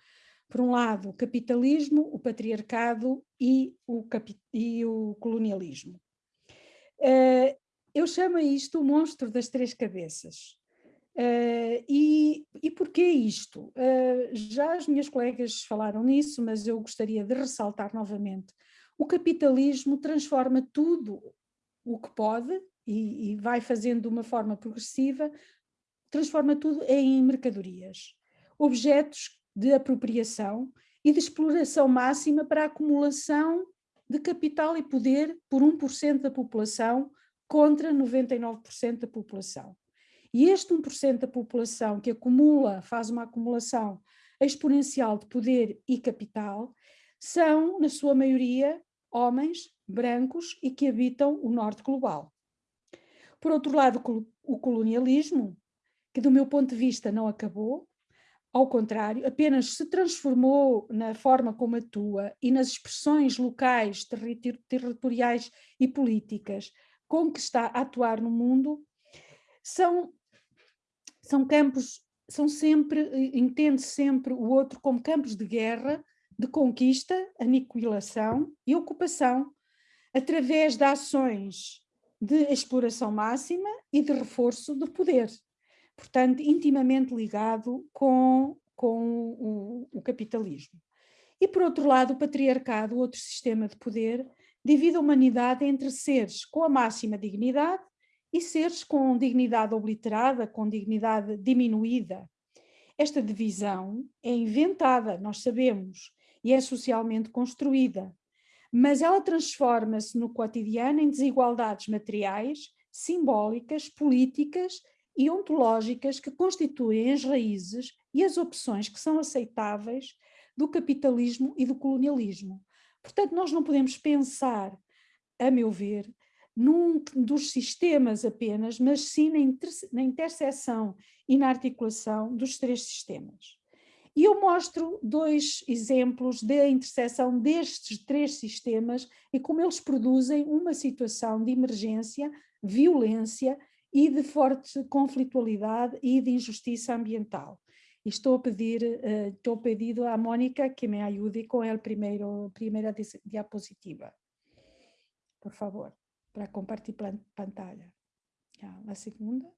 Por um lado, o capitalismo, o patriarcado e o, e o colonialismo. Uh, eu chamo isto o monstro das três cabeças. Uh, e, e porquê isto? Uh, já as minhas colegas falaram nisso, mas eu gostaria de ressaltar novamente. O capitalismo transforma tudo o que pode e, e vai fazendo de uma forma progressiva, transforma tudo em mercadorias, objetos de apropriação e de exploração máxima para a acumulação de capital e poder por 1% da população contra 99% da população. E este 1% da população que acumula, faz uma acumulação exponencial de poder e capital, são, na sua maioria, homens brancos e que habitam o norte global. Por outro lado, o colonialismo, que do meu ponto de vista não acabou, ao contrário, apenas se transformou na forma como atua e nas expressões locais, territoriais e políticas com que está a atuar no mundo, são são campos, são sempre, entende sempre o outro como campos de guerra, de conquista, aniquilação e ocupação, através de ações de exploração máxima e de reforço do poder. Portanto, intimamente ligado com, com o, o capitalismo. E, por outro lado, o patriarcado, outro sistema de poder, divide a humanidade entre seres com a máxima dignidade e seres com dignidade obliterada, com dignidade diminuída. Esta divisão é inventada, nós sabemos, e é socialmente construída, mas ela transforma-se no cotidiano em desigualdades materiais, simbólicas, políticas e ontológicas que constituem as raízes e as opções que são aceitáveis do capitalismo e do colonialismo. Portanto, nós não podemos pensar, a meu ver, num dos sistemas apenas, mas sim na, inter, na interseção e na articulação dos três sistemas. E eu mostro dois exemplos da interseção destes três sistemas e como eles produzem uma situação de emergência, violência e de forte conflitualidade e de injustiça ambiental. Estou a pedir, uh, estou pedido à Mónica que me ajude com a primeira diapositiva. Por favor para compartir pantalla. La segunda.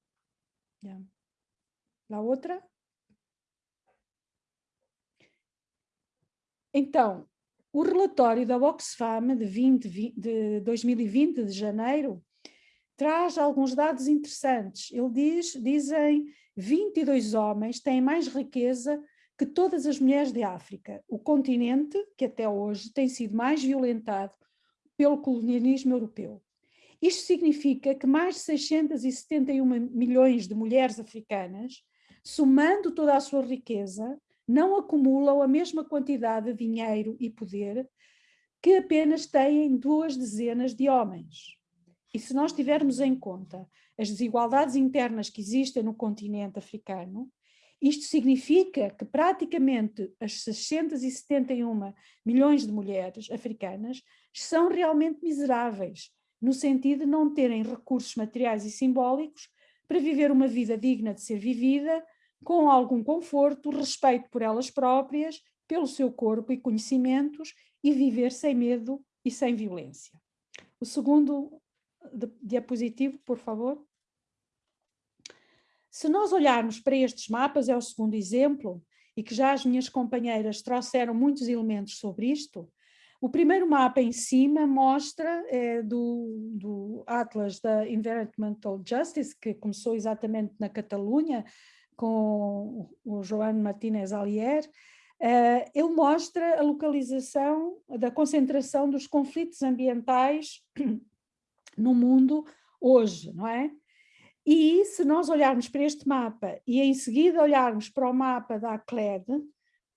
La outra. Então, o relatório da Oxfam de, 20, de 2020, de janeiro, traz alguns dados interessantes. Ele diz, dizem 22 homens têm mais riqueza que todas as mulheres de África, o continente que até hoje tem sido mais violentado pelo colonialismo europeu. Isto significa que mais de 671 milhões de mulheres africanas, somando toda a sua riqueza, não acumulam a mesma quantidade de dinheiro e poder que apenas têm duas dezenas de homens. E se nós tivermos em conta as desigualdades internas que existem no continente africano, isto significa que praticamente as 671 milhões de mulheres africanas são realmente miseráveis, no sentido de não terem recursos materiais e simbólicos para viver uma vida digna de ser vivida, com algum conforto, respeito por elas próprias, pelo seu corpo e conhecimentos e viver sem medo e sem violência. O segundo diapositivo, por favor. Se nós olharmos para estes mapas, é o segundo exemplo, e que já as minhas companheiras trouxeram muitos elementos sobre isto, o primeiro mapa em cima mostra é, do, do Atlas da Environmental Justice, que começou exatamente na Catalunha, com o João Martínez Alier, uh, ele mostra a localização da concentração dos conflitos ambientais no mundo hoje, não é? E se nós olharmos para este mapa e em seguida olharmos para o mapa da ACLED,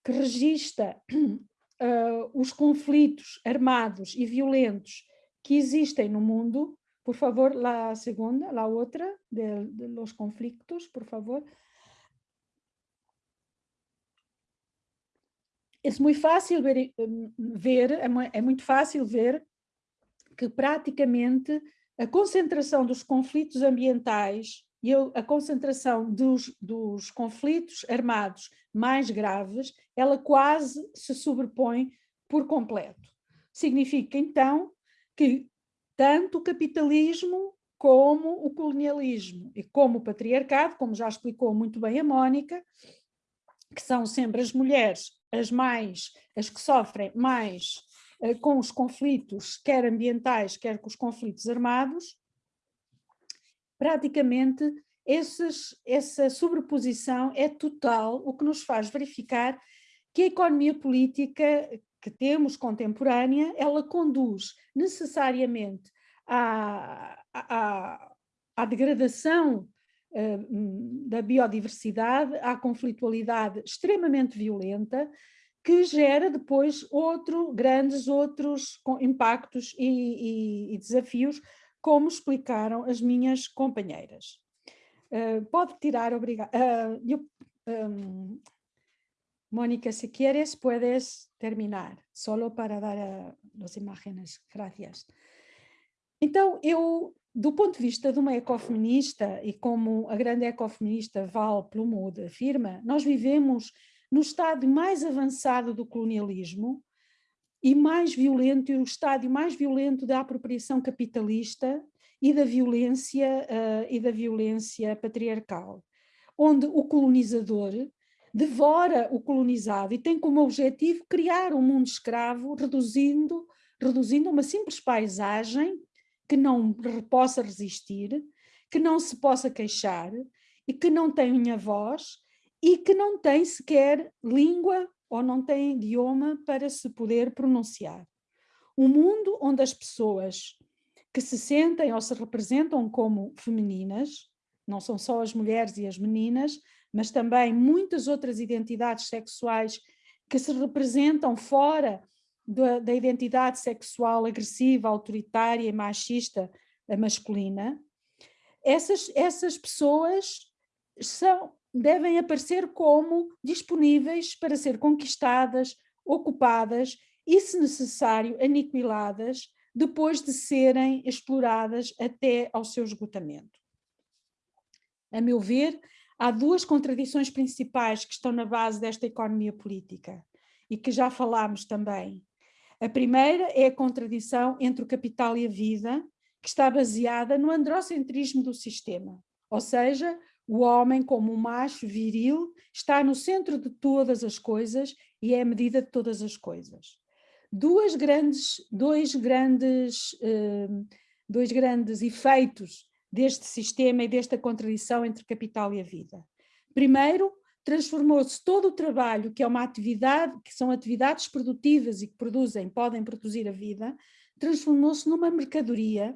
que registra uh, *clears throat* os conflitos armados e violentos que existem no mundo, por favor, a segunda, a outra, de, de los conflictos, por favor. É muito fácil ver, ver é muito fácil ver que praticamente a concentração dos conflitos ambientais e a concentração dos, dos conflitos armados mais graves, ela quase se sobrepõe por completo. Significa, então, que tanto o capitalismo como o colonialismo e como o patriarcado, como já explicou muito bem a Mónica, que são sempre as mulheres as mais, as que sofrem mais com os conflitos, quer ambientais, quer com os conflitos armados, praticamente esses, essa sobreposição é total, o que nos faz verificar que a economia política que temos contemporânea, ela conduz necessariamente à, à, à degradação uh, da biodiversidade, à conflitualidade extremamente violenta, que gera depois outro, grandes outros impactos e, e, e desafios, como explicaram as minhas companheiras. Uh, pode tirar, obrigada. Uh, um, Mónica, si quieres, puedes terminar, solo para dar as imagens. Gracias. Então, eu, do ponto de vista de uma ecofeminista, e como a grande ecofeminista Val Plumwood afirma, nós vivemos no estádio mais avançado do colonialismo e mais violento, e o estádio mais violento da apropriação capitalista e da violência, uh, e da violência patriarcal, onde o colonizador devora o colonizado e tem como objetivo criar um mundo escravo, reduzindo, reduzindo uma simples paisagem que não possa resistir, que não se possa queixar e que não tenha voz e que não tem sequer língua ou não tem idioma para se poder pronunciar. Um mundo onde as pessoas que se sentem ou se representam como femininas, não são só as mulheres e as meninas, mas também muitas outras identidades sexuais que se representam fora da, da identidade sexual agressiva, autoritária e machista masculina, essas, essas pessoas são, devem aparecer como disponíveis para ser conquistadas, ocupadas e, se necessário, aniquiladas depois de serem exploradas até ao seu esgotamento. A meu ver, há duas contradições principais que estão na base desta economia política e que já falámos também. A primeira é a contradição entre o capital e a vida, que está baseada no androcentrismo do sistema, ou seja, o homem como um macho viril está no centro de todas as coisas e é a medida de todas as coisas. Duas grandes, dois, grandes, uh, dois grandes efeitos deste sistema e desta contradição entre capital e a vida. Primeiro, transformou-se todo o trabalho, que é uma atividade, que são atividades produtivas e que produzem, podem produzir a vida, transformou-se numa mercadoria.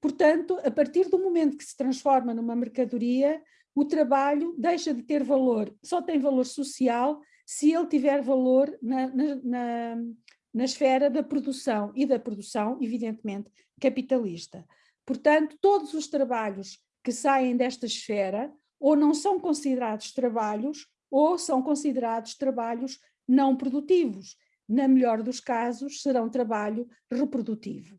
Portanto, a partir do momento que se transforma numa mercadoria, o trabalho deixa de ter valor, só tem valor social se ele tiver valor na, na, na, na esfera da produção e da produção, evidentemente, capitalista. Portanto, todos os trabalhos que saem desta esfera ou não são considerados trabalhos ou são considerados trabalhos não produtivos. Na melhor dos casos, serão trabalho reprodutivo.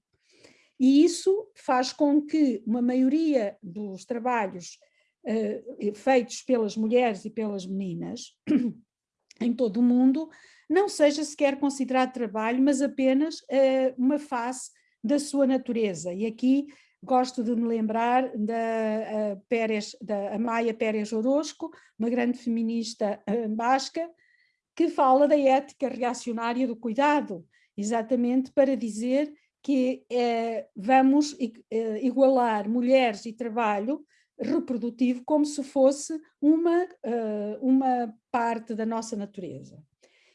E isso faz com que uma maioria dos trabalhos uh, feitos pelas mulheres e pelas meninas *clears throat* em todo o mundo não seja sequer considerado trabalho, mas apenas uh, uma face da sua natureza. E aqui gosto de me lembrar da, Pérez, da Amaya Pérez Orozco, uma grande feminista basca, que fala da ética reacionária do cuidado, exatamente para dizer que é, vamos eh, igualar mulheres e trabalho reprodutivo como se fosse uma, uma parte da nossa natureza.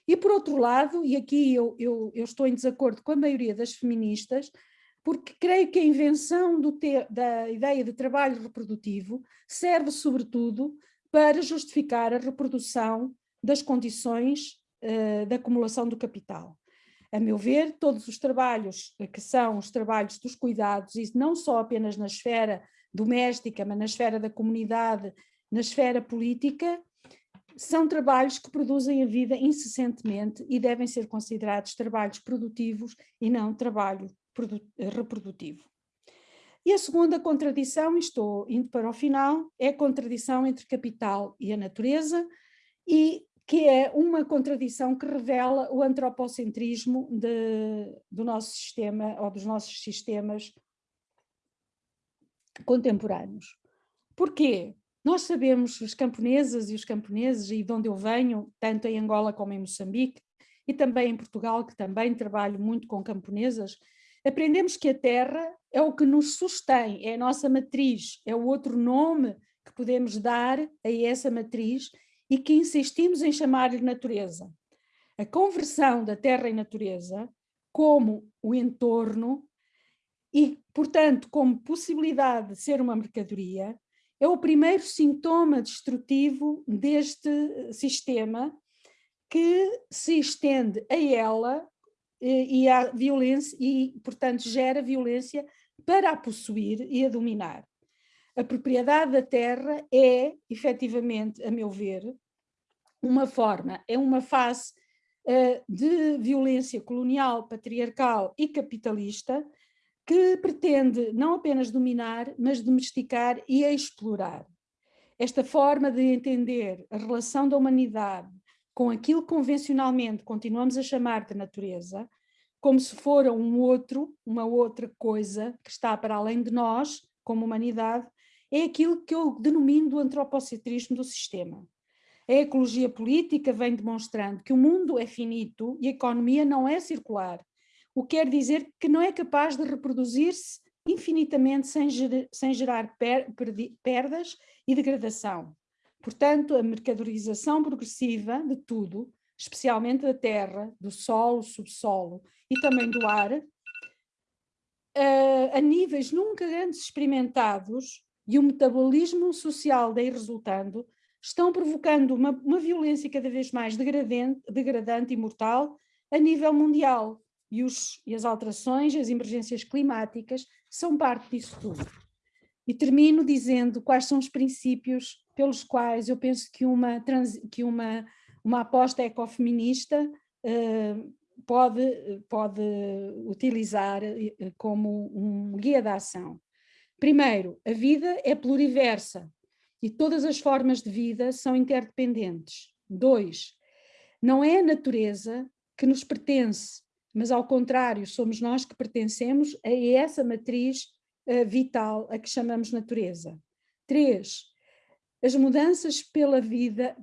E por outro lado, e aqui eu, eu, eu estou em desacordo com a maioria das feministas, porque creio que a invenção da ideia de trabalho reprodutivo serve sobretudo para justificar a reprodução das condições uh, da acumulação do capital. A meu ver, todos os trabalhos que são os trabalhos dos cuidados, e não só apenas na esfera doméstica, mas na esfera da comunidade, na esfera política, são trabalhos que produzem a vida incessantemente e devem ser considerados trabalhos produtivos e não trabalho reprodutivo. E a segunda contradição, e estou indo para o final, é a contradição entre capital e a natureza, e que é uma contradição que revela o antropocentrismo de, do nosso sistema, ou dos nossos sistemas contemporâneos. Porquê? Nós sabemos, os camponesas e os camponeses, e de onde eu venho, tanto em Angola como em Moçambique, e também em Portugal, que também trabalho muito com camponesas, aprendemos que a terra é o que nos sustém, é a nossa matriz, é o outro nome que podemos dar a essa matriz e que insistimos em chamar-lhe natureza. A conversão da terra em natureza como o entorno e, portanto, como possibilidade de ser uma mercadoria, é o primeiro sintoma destrutivo deste sistema que se estende a ela e a violência e, portanto, gera violência para a possuir e a dominar. A propriedade da terra é, efetivamente, a meu ver, uma forma, é uma face uh, de violência colonial, patriarcal e capitalista que pretende não apenas dominar, mas domesticar e explorar. Esta forma de entender a relação da humanidade com aquilo que convencionalmente continuamos a chamar de natureza, como se fora um outro, uma outra coisa que está para além de nós, como humanidade, é aquilo que eu denomino do antropocentrismo do sistema. A ecologia política vem demonstrando que o mundo é finito e a economia não é circular, o que quer dizer que não é capaz de reproduzir-se infinitamente sem, ger sem gerar per perdas e degradação. Portanto, a mercadorização progressiva de tudo, especialmente da terra, do solo, subsolo e também do ar, a níveis nunca antes experimentados e o metabolismo social daí resultando, estão provocando uma, uma violência cada vez mais degradante, e mortal a nível mundial. E, os, e as alterações, as emergências climáticas são parte disso tudo. E termino dizendo quais são os princípios pelos quais eu penso que uma, trans, que uma, uma aposta ecofeminista uh, pode, pode utilizar eh, como um guia de ação. Primeiro, a vida é pluriversa e todas as formas de vida são interdependentes. Dois, não é a natureza que nos pertence, mas ao contrário, somos nós que pertencemos a essa matriz uh, vital a que chamamos natureza. Três, as mudanças pela vida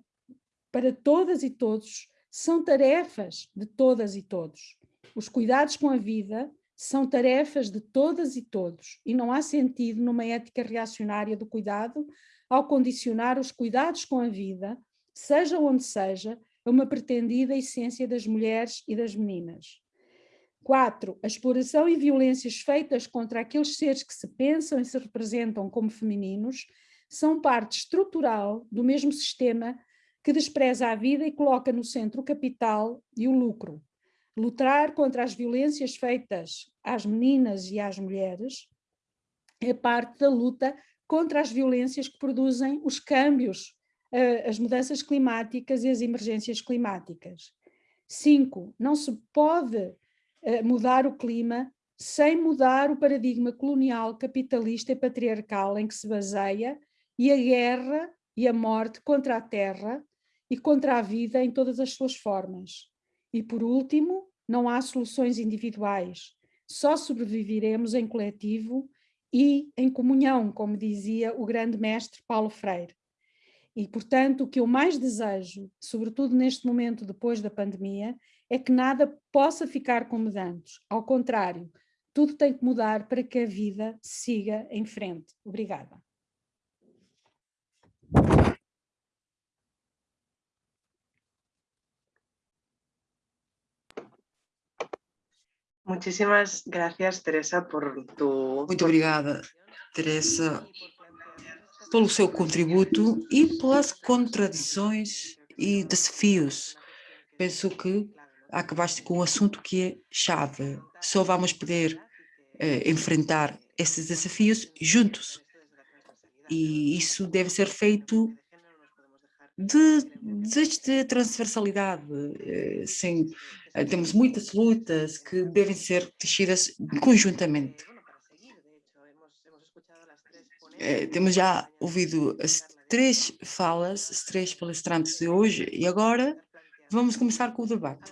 para todas e todos são tarefas de todas e todos. Os cuidados com a vida são tarefas de todas e todos e não há sentido numa ética reacionária do cuidado ao condicionar os cuidados com a vida, seja onde seja, a uma pretendida essência das mulheres e das meninas. 4. A exploração e violências feitas contra aqueles seres que se pensam e se representam como femininos são parte estrutural do mesmo sistema que despreza a vida e coloca no centro o capital e o lucro. Lutar contra as violências feitas às meninas e às mulheres é parte da luta contra as violências que produzem os câmbios, eh, as mudanças climáticas e as emergências climáticas. Cinco, não se pode eh, mudar o clima sem mudar o paradigma colonial, capitalista e patriarcal em que se baseia e a guerra e a morte contra a terra e contra a vida em todas as suas formas. E por último, não há soluções individuais, só sobreviveremos em coletivo e em comunhão, como dizia o grande mestre Paulo Freire. E, portanto, o que eu mais desejo, sobretudo neste momento depois da pandemia, é que nada possa ficar como antes. Ao contrário, tudo tem que mudar para que a vida siga em frente. Obrigada. Muchísimas gracias, Teresa, por tu... Muito obrigada, Teresa, pelo seu contributo e pelas contradições e desafios. Penso que acabaste com um assunto que é chave. Só vamos poder eh, enfrentar esses desafios juntos. E isso deve ser feito de, de transversalidade, eh, sem, eh, temos muitas lutas que devem ser texidas conjuntamente. eh, temos já ouvido as três falas, as três palestrantes de hoje, e agora vamos começar com o debate.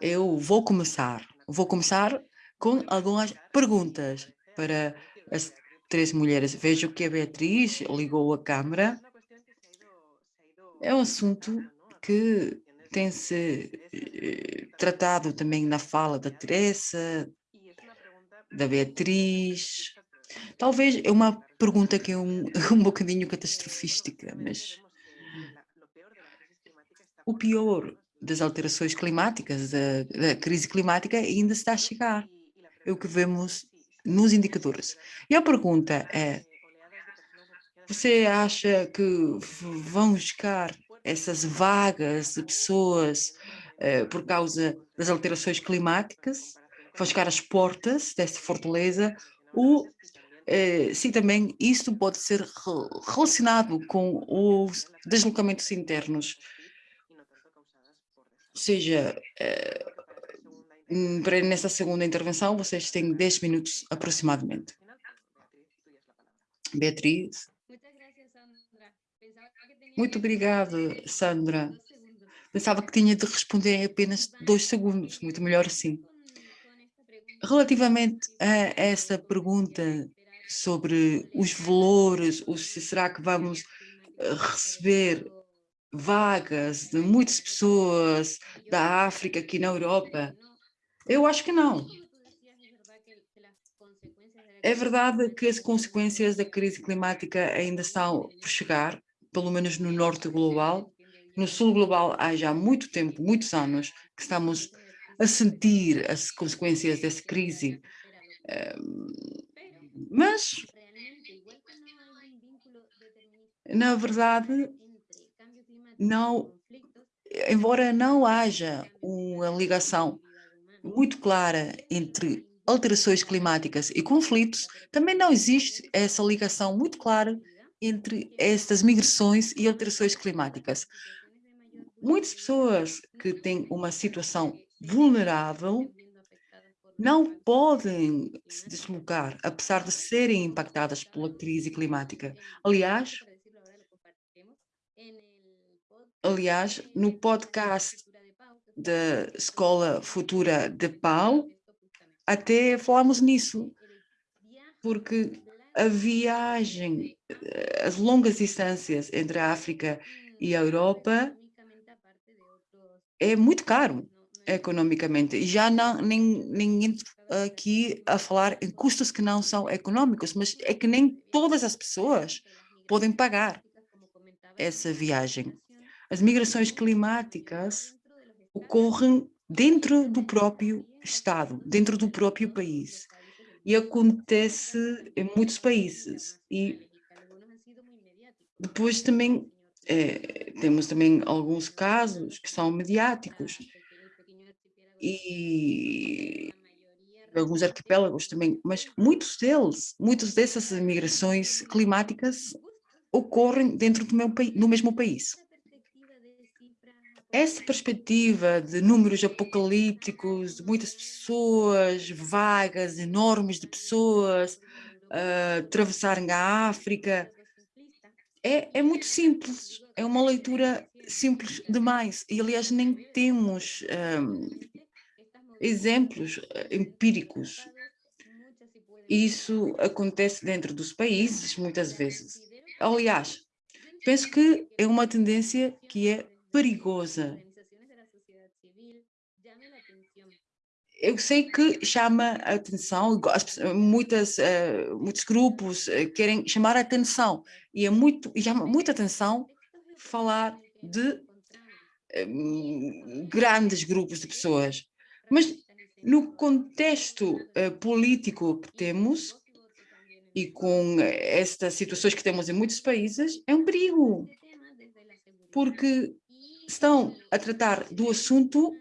Eu vou começar, vou começar com algumas perguntas para as três mulheres. Vejo que a Beatriz ligou a câmara. É um assunto que tem se eh, tratado também na fala da Teresa, da Beatriz. Talvez é uma pergunta que é um, *laughs* um bocadinho catastrofística, mas o pior das alterações climáticas, da, da crise climática, ainda está a chegar. É o que vemos nos indicadores. E a pergunta é, você acha que vão buscar essas vagas de pessoas eh, por causa das alterações climáticas, vão chegar às portas dessa fortaleza, ou eh, se também isto pode ser relacionado com os deslocamentos internos, ou seja, eh, nessa segunda intervenção, vocês têm 10 minutos aproximadamente. Beatriz. Muito obrigado, Sandra. Pensava que tinha de responder em apenas dois segundos, muito melhor assim. Relativamente a essa pergunta sobre os valores, se será que vamos eh, receber vagas de muitas pessoas da África aqui na Europa, eu acho que não. É verdade que as consequências da crise climática ainda estão por chegar, pelo menos no norte global. No sul global há já muito tempo, muitos anos, que estamos a sentir as consequências dessa crise. Mas, na verdade, não, embora não haja uma ligação muito clara entre alterações climáticas e conflitos, também não existe essa ligação muito clara entre estas migrações e alterações climáticas. Muitas pessoas que têm uma situação vulnerável não podem se deslocar, apesar de serem impactadas pela crise climática. Aliás, aliás, no podcast da Escola Futura de Pau, até falamos nisso, porque a viagem, as longas distâncias entre a África e a Europa é muito caro economicamente. E já não, nem, nem entro aqui a falar em custos que não são econômicos, mas é que nem todas as pessoas podem pagar essa viagem. As migrações climáticas ocorrem dentro do próprio Estado, dentro do próprio país. E acontece em muitos países. E depois também é, temos também alguns casos que são mediáticos e alguns arquipélagos também, mas muitos deles, muitas dessas migrações climáticas ocorrem dentro do, meu, mesmo país. Essa perspectiva de números apocalípticos, de muitas pessoas, vagas enormes de pessoas uh, atravessarem a África, é, é muito simples, é uma leitura simples demais. E, aliás, nem temos um, exemplos ah, empíricos. Isso acontece dentro dos países, muitas vezes. Aliás, penso que é uma tendência que é perigosa. Eu sei que chama a atenção, muitas, uh, muitos grupos uh, querem chamar a atenção, e é muito, e chama muita atenção falar de um, grandes grupos de pessoas. Mas no contexto uh, político que temos, e com estas situações que temos em muitos países, é um perigo, porque estão a tratar do assunto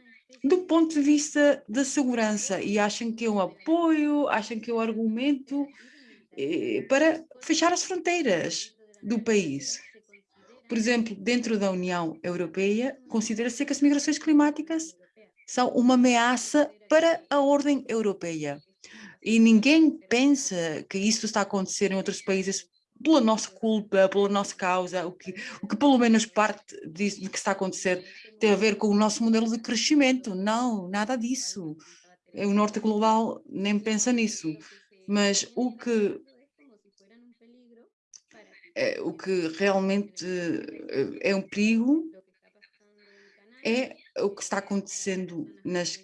do ponto de vista da segurança e acham que é um apoio, acham que é um argumento eh, para fechar as fronteiras do país. Por exemplo, dentro da União Europeia, considera-se que as migrações climáticas são uma ameaça para a ordem europeia. e ninguém pensa que isso está a acontecer em outros países pela nossa culpa, pela nossa causa, o que, o que pelo menos parte disso, do que está a acontecer tem a ver com o nosso modelo de crescimento. Não, nada disso. O Norte Global nem pensa nisso. Mas o que, é, o que realmente é um perigo é o que está acontecendo nas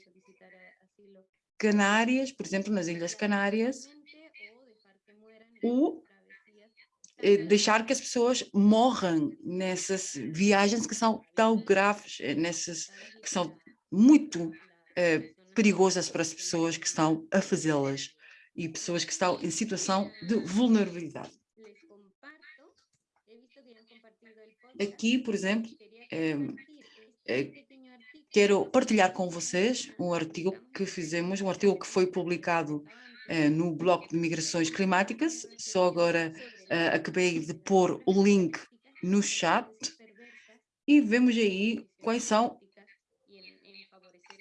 Canárias, por exemplo, nas Ilhas Canárias, ou eh, deixar que as pessoas morram nessas viagens que são tão graves, eh, nessas que são muito eh, perigosas para as pessoas que estão a fazê-las e pessoas que estão em situação de vulnerabilidade. Aqui, por exemplo, quero partilhar com vocês um artigo que fizemos, um artigo que foi publicado eh, no bloco de migrações climáticas, só agora eh, acabei de pôr o link no chat e vemos aí quais são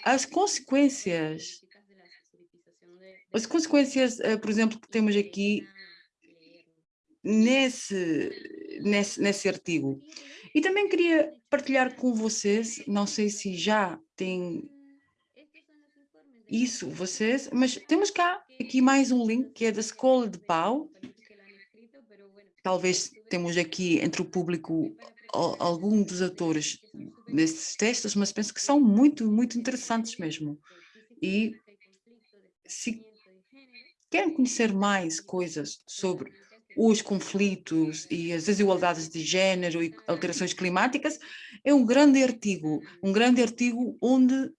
as consequências, as consequências, eh, por exemplo, que temos aqui nesse, nesse, nesse artigo. E também queria partilhar com vocês, não sei se já tem isso vocês, mas temos cá aqui mais um link que é da Escola de Pau. Talvez temos aqui entre o público algum dos autores desses textos, mas penso que são muito, muito interessantes mesmo. E se querem conhecer mais coisas sobre os conflitos e as desigualdades de género e alterações climáticas, é um grande artigo, um grande artigo onde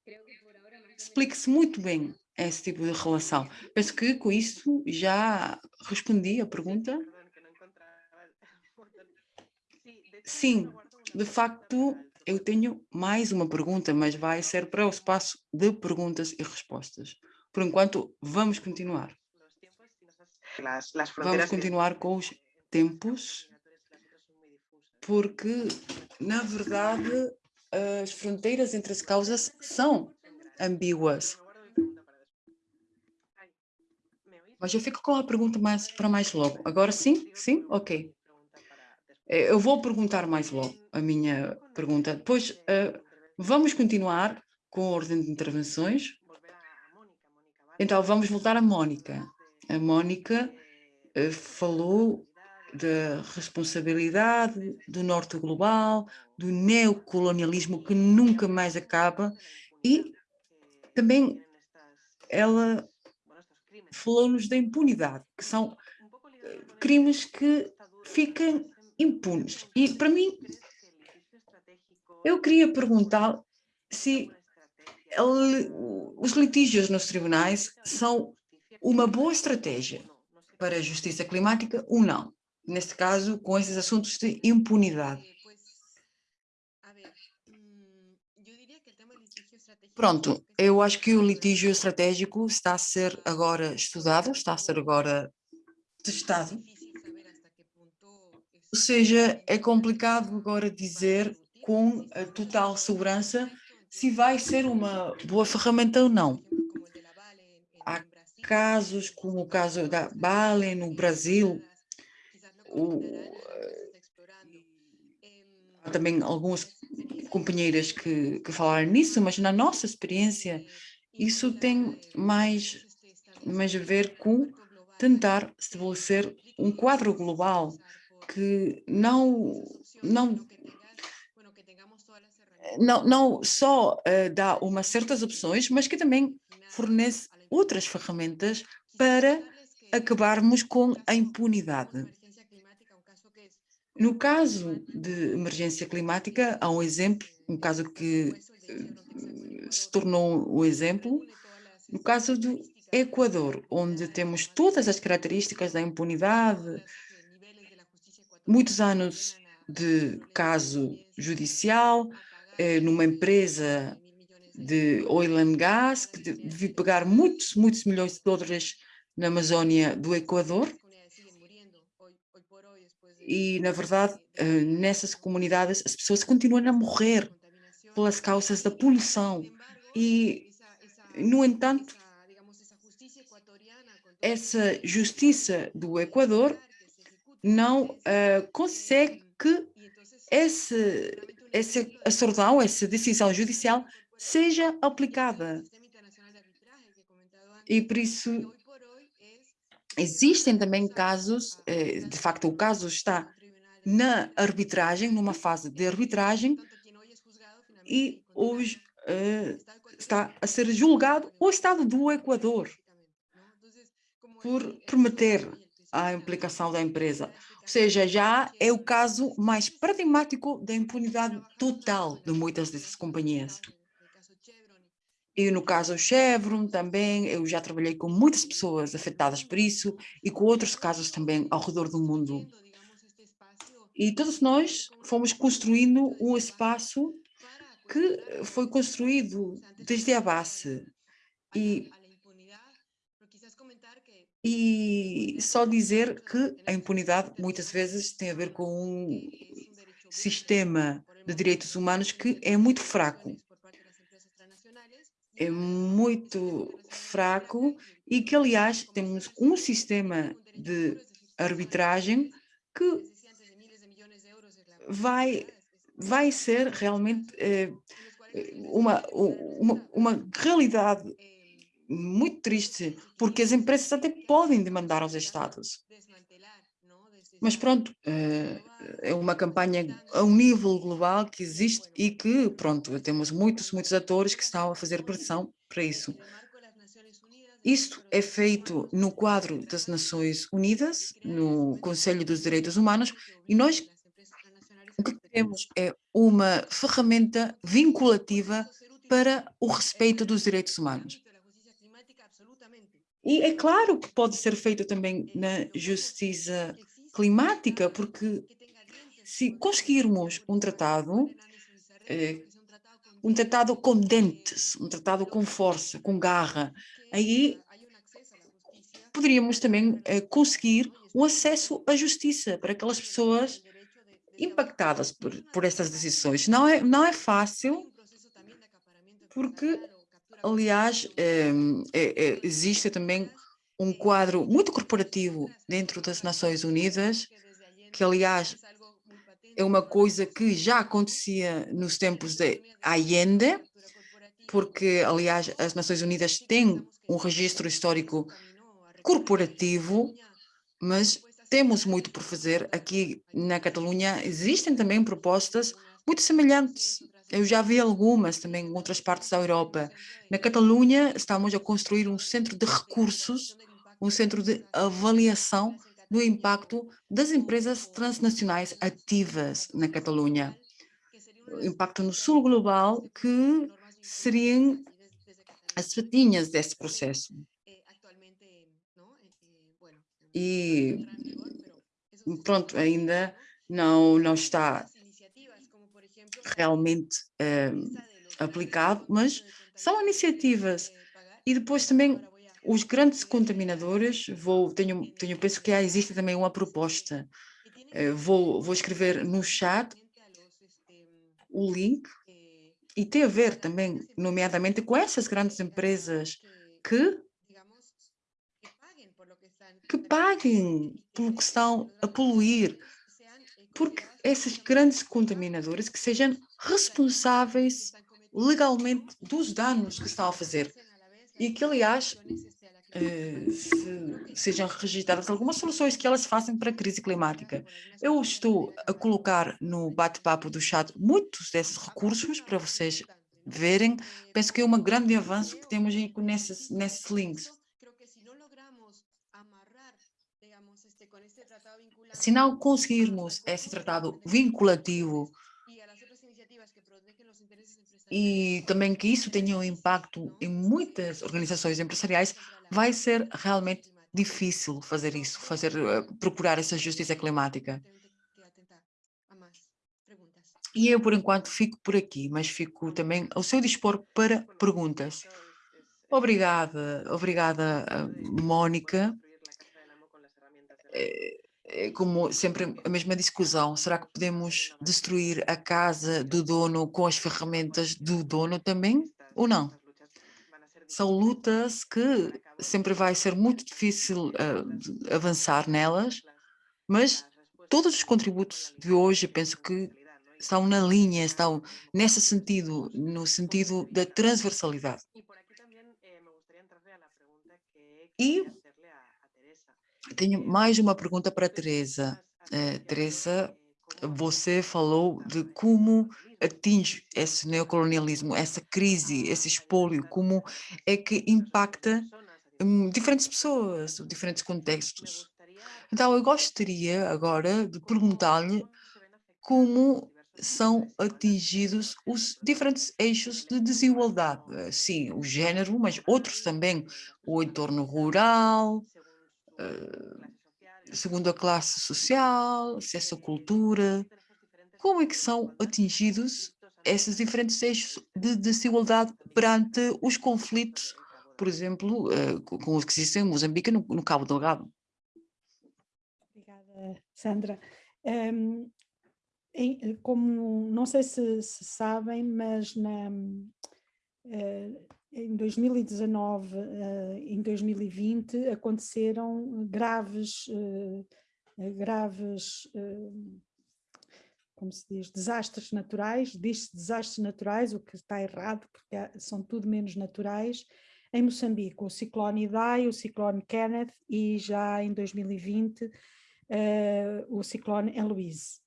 explica-se muito bem esse tipo de relação. Penso que com isso já respondi a pergunta. Sim, de facto, eu tenho mais uma pergunta, mas vai ser para o espaço de perguntas e respostas. Por enquanto, vamos continuar. Vamos continuar com os tempos, porque, na verdade, as fronteiras entre as causas são ambíguas. Mas eu fico com a pergunta mais para mais logo. Agora sim? Sim? Ok. Eh, eu vou perguntar mais logo a minha pergunta. Depois, uh, vamos continuar com a ordem de intervenções. Então, vamos voltar a Mónica. A Mónica uh, falou da responsabilidade do norte global, do neocolonialismo que nunca mais acaba e também ela falou-nos da impunidade, que são crimes que ficam impunes. E para mim, eu queria perguntar se os litígios nos tribunais são uma boa estratégia para a justiça climática ou não, neste caso com esses assuntos de impunidade. Pronto, eu acho que o litígio estratégico está a ser agora estudado, está a ser agora testado. Ou seja, é complicado agora dizer com total segurança se vai ser uma boa ferramenta ou não. Há casos como o caso da Bale no Brasil, o, há também alguns companheiras que, que falaram nisso, mas na nossa experiência isso tem mais, mais a ver com tentar estabelecer um quadro global que não, não, não, não só uh, dá umas certas opções, mas que também fornece outras ferramentas para acabarmos com a impunidade. No caso de emergência climática, há um exemplo, um caso que eh, se tornou o exemplo, no caso do Equador, onde temos todas as características da impunidade, muitos anos de caso judicial, eh, numa empresa de oil and gas, que devia pagar muitos, muitos milhões de dólares na Amazônia do Equador, e, na verdade, eh, nessas comunidades as pessoas continuam a morrer pelas causas da poluição. E, no entanto, essa justiça do Equador não uh, consegue que esse, esse açordão, essa decisão judicial seja aplicada. E por isso existem também casos, eh, de facto o caso está na arbitragem, numa fase de arbitragem, e hoje uh, está a ser julgado o Estado do Equador por prometer a implicação da empresa. Ou seja, já é o caso mais paradigmático da impunidade total de muitas dessas companhias. E no caso Chevron também, eu já trabalhei com muitas pessoas afetadas por isso e com outros casos também ao redor do mundo. E todos nós fomos construindo um espaço que foi construído desde a base. E, e só dizer que a impunidade muitas vezes tem a ver com um sistema de direitos humanos que é muito fraco. É muito fraco e que, aliás, temos um sistema de arbitragem que vai, vai ser realmente eh, uma, uma, uma realidade muito triste, porque as empresas até podem demandar aos Estados. Mas pronto, eh, é uma campanha a um nível global que existe e que, pronto, temos muitos, muitos atores que estão a fazer pressão para isso. Isto é feito no quadro das Nações Unidas, no Conselho dos Direitos Humanos, e nós o que queremos é uma ferramenta vinculativa para o respeito dos direitos humanos. E é claro que pode ser feito também na justiça climática, porque se conseguirmos um tratado, eh, um tratado com dentes, um tratado com força, com garra, aí poderíamos também eh, conseguir o acesso à justiça para aquelas pessoas impactadas por, por essas decisões. Não é, não é fácil, porque, aliás, é, é, é, existe também um quadro muito corporativo dentro das Nações Unidas, que, aliás, é uma coisa que já acontecia nos tempos de Allende, porque, aliás, as Nações Unidas têm um registro histórico corporativo, mas temos muito por fazer. Aqui na Catalunha existem também propostas muito semelhantes. Eu já vi algumas também em outras partes da Europa. Na Catalunha estamos a construir um centro de recursos, um centro de avaliação do impacto das empresas transnacionais ativas na Catalunha. O impacto no sul global que seriam as fatinhas desse processo. E pronto, ainda não, não está realmente eh, aplicado, mas são iniciativas. E depois também os grandes contaminadores, vou, tenho, tenho, penso que já existe também uma proposta. Eh, vou, vou escrever no chat o link e tem a ver também, nomeadamente, com essas grandes empresas que que paguem pelo que estão a poluir, porque esses grandes contaminadores que sejam responsáveis legalmente dos danos que estão a fazer e que, aliás, eh, se, sejam registradas algumas soluções que elas façam para a crise climática. Eu estou a colocar no bate-papo do chat muitos desses recursos para vocês verem. Penso que é um grande avanço que temos nesses, nesses links. Se não conseguirmos esse tratado vinculativo e também que isso tenha um impacto em muitas organizações empresariais, vai ser realmente difícil fazer isso, fazer, eh, procurar essa justiça climática. E eu, por enquanto, fico por aqui, mas fico também ao seu dispor para perguntas. Obrigada, obrigada, eh, Mónica. É como sempre a mesma discussão, será que podemos destruir a casa do dono com as ferramentas do dono também ou não? São lutas que sempre vai ser muito difícil uh, avançar nelas, mas todos os contributos de hoje, penso que estão na linha, estão nesse sentido, no sentido da transversalidade. E tenho mais uma pergunta para a Teresa. É, Teresa, você falou de como atinge esse neocolonialismo, essa crise, esse espólio, como é que impacta um, diferentes pessoas, diferentes contextos. Então, eu gostaria agora de perguntar-lhe como são atingidos os diferentes eixos de desigualdade. Sim, o género, mas outros também, o entorno rural, segundo a classe social, acesso à cultura. Como é que são atingidos esses diferentes eixos de desigualdade perante os conflitos, por exemplo, eh, com os que existem em Moçambique no, no Cabo Delgado? Obrigada, Sandra. Um, em, como não sei se, se sabem, mas na, uh, em 2019 uh, em 2020 aconteceram graves, uh, graves como se diz, desastres naturais, diz-se desastres naturais, o que está errado, porque são tudo menos naturais, em Moçambique, o ciclone Idai, o ciclone Kenneth e já em 2020 o ciclone Eloise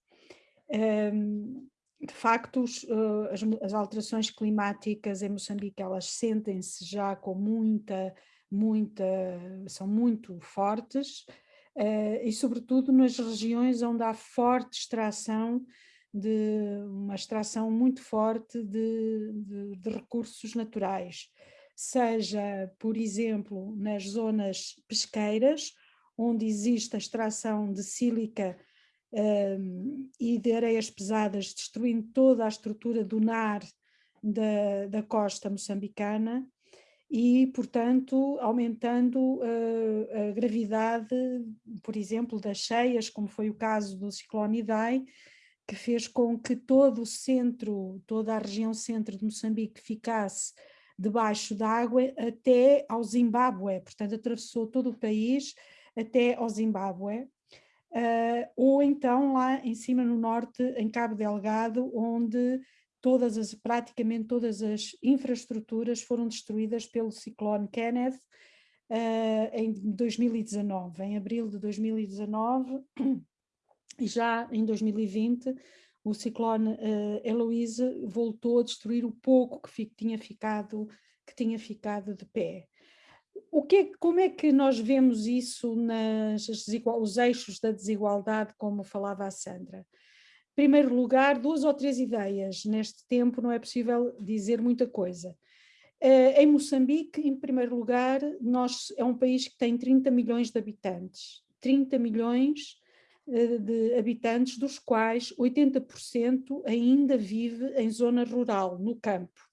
de facto, eh, as, as, alterações climáticas em Moçambique, elas sentem-se já com muita, muita, são muito fortes, uh, e sobretudo nas regiões onde há forte extração, de uma extração muito forte de, de, de recursos naturais, seja, por exemplo, nas zonas pesqueiras, onde existe a extração de sílica um, e de areias pesadas, destruindo toda a estrutura dunar da, da costa moçambicana e, portanto, aumentando uh, a gravidade, por exemplo, das cheias, como foi o caso do ciclone Idai, que fez com que todo o centro, toda a região centro de Moçambique ficasse debaixo d'água até ao Zimbábue, portanto atravessou todo o país até ao Zimbábue, uh, ou então lá em cima no norte, em Cabo Delgado, onde todas as, praticamente todas as infraestruturas foram destruídas pelo ciclone Kenneth uh, em 2019, em abril de 2019, *clears throat* e já em 2020 o ciclone uh, Eloise voltou a destruir o pouco que fi, tinha ficado que tinha ficado de pé o que, como é que nós vemos isso nas os eixos da desigualdade, como falava a Sandra? Em primeiro lugar, duas ou três ideias. Neste tempo não é possível dizer muita coisa. Uh, em Moçambique, em primeiro lugar, nós, é um país que tem 30 milhões de habitantes. 30 milhões uh, de habitantes, dos quais 80% ainda vive em zona rural, no campo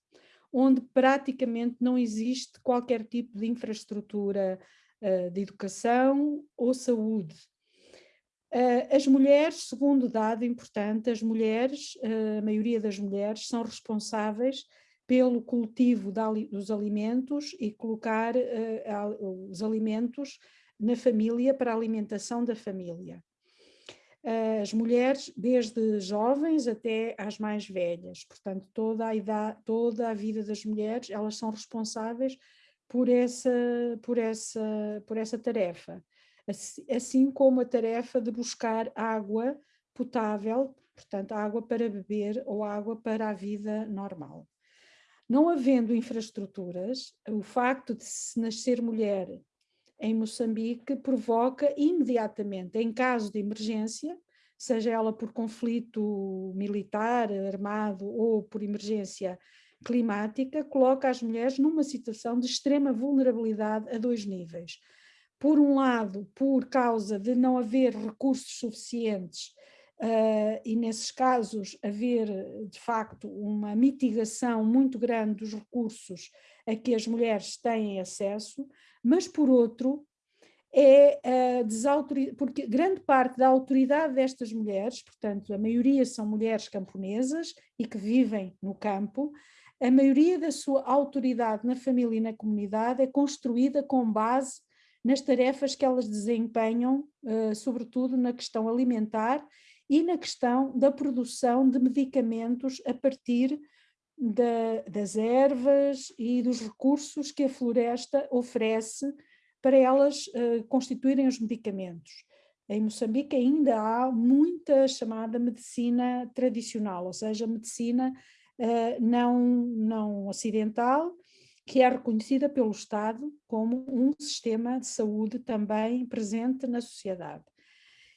onde praticamente não existe qualquer tipo de infraestrutura uh, de educação ou saúde. Uh, as mulheres, segundo dado importante, as mulheres, uh, a maioria das mulheres, são responsáveis pelo cultivo dos alimentos e colocar os alimentos na família para a alimentação da família as mulheres, desde jovens até às mais velhas, portanto toda a, idade, toda a vida das mulheres, elas são responsáveis por essa, por essa, por essa tarefa, assim como a tarefa de buscar água potável, portanto água para beber ou água para a vida normal. Não havendo infraestruturas, o facto de se nascer mulher em Moçambique provoca imediatamente, em caso de emergência, seja ela por conflito militar, armado ou por emergência climática, coloca as mulheres numa situação de extrema vulnerabilidade a dois níveis. Por um lado, por causa de não haver recursos suficientes Uh, e nesses casos haver de facto uma mitigação muito grande dos recursos a que as mulheres têm acesso, mas por outro é uh, porque grande parte da autoridade destas mulheres, portanto a maioria são mulheres camponesas e que vivem no campo, a maioria da sua autoridade na família e na comunidade é construída com base nas tarefas que elas desempenham, uh, sobretudo na questão alimentar e na questão da produção de medicamentos a partir da, das ervas e dos recursos que a floresta oferece para elas uh, constituírem os medicamentos. Em Moçambique ainda há muita chamada medicina tradicional, ou seja, medicina uh, não, não ocidental, que é reconhecida pelo Estado como um sistema de saúde também presente na sociedade.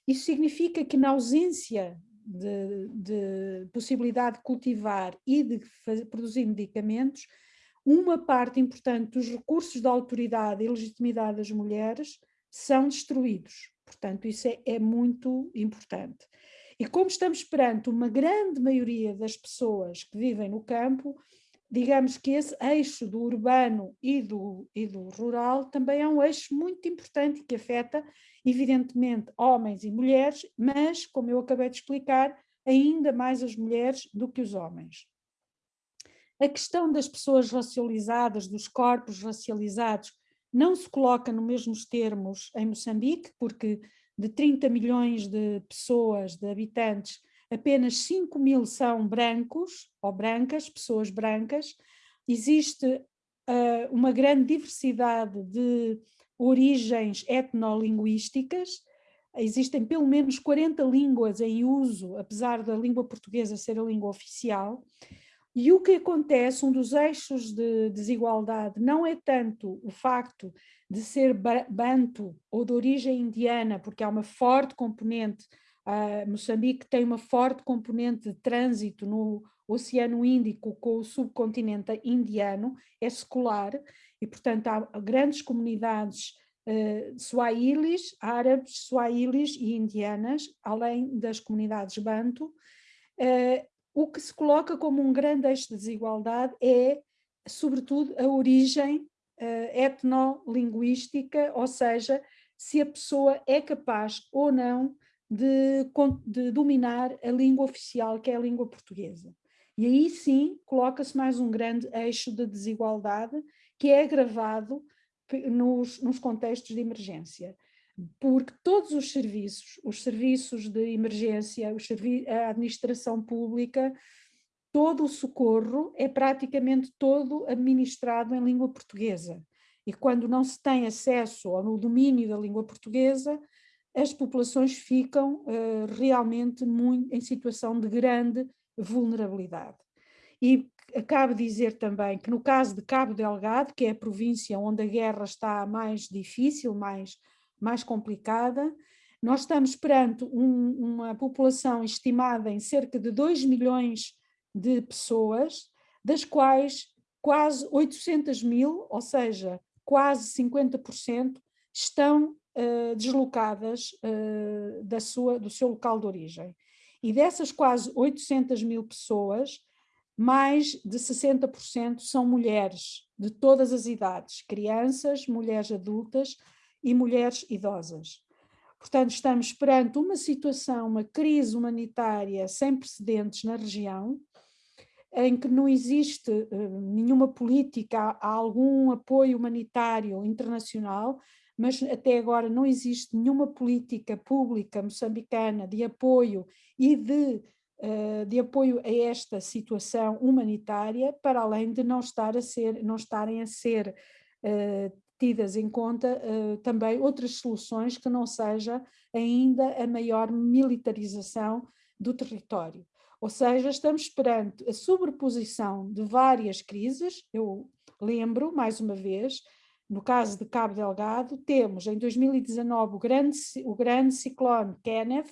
Isso significa que na ausência de, de possibilidade de cultivar e de fazer, produzir medicamentos, uma parte importante dos recursos da autoridade e legitimidade das mulheres são destruídos. Portanto, isso é, é muito importante. E como estamos perante uma grande maioria das pessoas que vivem no campo, digamos que esse eixo do urbano e do, e do rural também é um eixo muito importante que afeta, evidentemente, homens e mulheres, mas, como eu acabei de explicar, ainda mais as mulheres do que os homens. A questão das pessoas racializadas, dos corpos racializados, não se coloca nos mesmos termos em Moçambique, porque de 30 milhões de pessoas, de habitantes, apenas 5 mil são brancos ou brancas, pessoas brancas. Existe uh, uma grande diversidade de origens etnolinguísticas, existem pelo menos 40 línguas em uso, apesar da língua portuguesa ser a língua oficial, e o que acontece, um dos eixos de desigualdade, não é tanto o facto de ser banto ou de origem indiana, porque há uma forte componente Uh, Moçambique tem uma forte componente de trânsito no Oceano Índico com o subcontinente indiano, é secular, e portanto há grandes comunidades uh, swahilis, árabes, swahilis e indianas, além das comunidades banto. Uh, o que se coloca como um grande eixo de desigualdade é, sobretudo, a origem uh, etnolinguística, ou seja, se a pessoa é capaz ou não de, de dominar a língua oficial, que é a língua portuguesa. E aí sim coloca-se mais um grande eixo de desigualdade que é agravado nos, nos contextos de emergência porque todos os serviços, os serviços de emergência, servi a administração pública, todo o socorro é praticamente todo administrado em língua portuguesa. E quando não se tem acesso ao domínio da língua portuguesa, as populações ficam uh, realmente muito, em situação de grande vulnerabilidade. E acabo de dizer também que no caso de Cabo Delgado, que é a província onde a guerra está mais difícil, mais, mais complicada, nós estamos perante um, uma população estimada em cerca de 2 milhões de pessoas, das quais quase 800 mil, ou seja, quase 50%, estão uh, deslocadas uh, da sua, do seu local de origem. E dessas quase 800 mil pessoas, mais de 60% são mulheres de todas as idades, crianças, mulheres adultas e mulheres idosas. Portanto, estamos perante uma situação, uma crise humanitária sem precedentes na região, em que não existe uh, nenhuma política, há algum apoio humanitário internacional, mas até agora não existe nenhuma política pública moçambicana de apoio e de, uh, de apoio a esta situação humanitária, para além de não, estar a ser, não estarem a ser uh, tidas em conta uh, também outras soluções que não seja ainda a maior militarização do território. Ou seja, estamos perante a sobreposição de várias crises, eu lembro, mais uma vez, no caso de Cabo Delgado, temos em 2019 o grande, o grande ciclone Kenneth,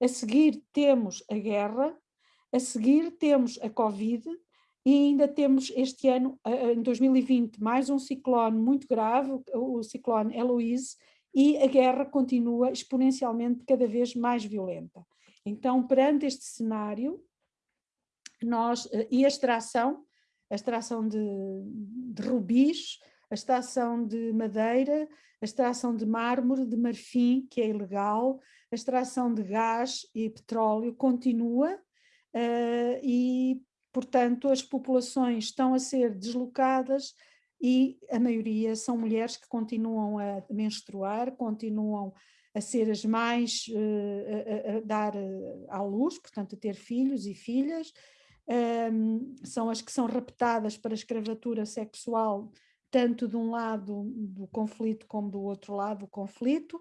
a seguir temos a guerra, a seguir temos a Covid e ainda temos este ano, em 2020, mais um ciclone muito grave, o ciclone Eloise, e a guerra continua exponencialmente cada vez mais violenta. Então, perante este cenário, nós, eh, e a extração, a extração de, de rubis, a extração de madeira, a extração de mármore, de marfim, que é ilegal, a extração de gás e petróleo continua uh, e portanto, as populações estão a ser deslocadas e a maioria são mulheres que continuam a menstruar, continuam a ser as mais, uh, a, a, dar eh, à luz, portanto a ter filhos e filhas, um, são as que são raptadas para escravatura sexual, tanto de um lado do conflito como do outro lado do conflito,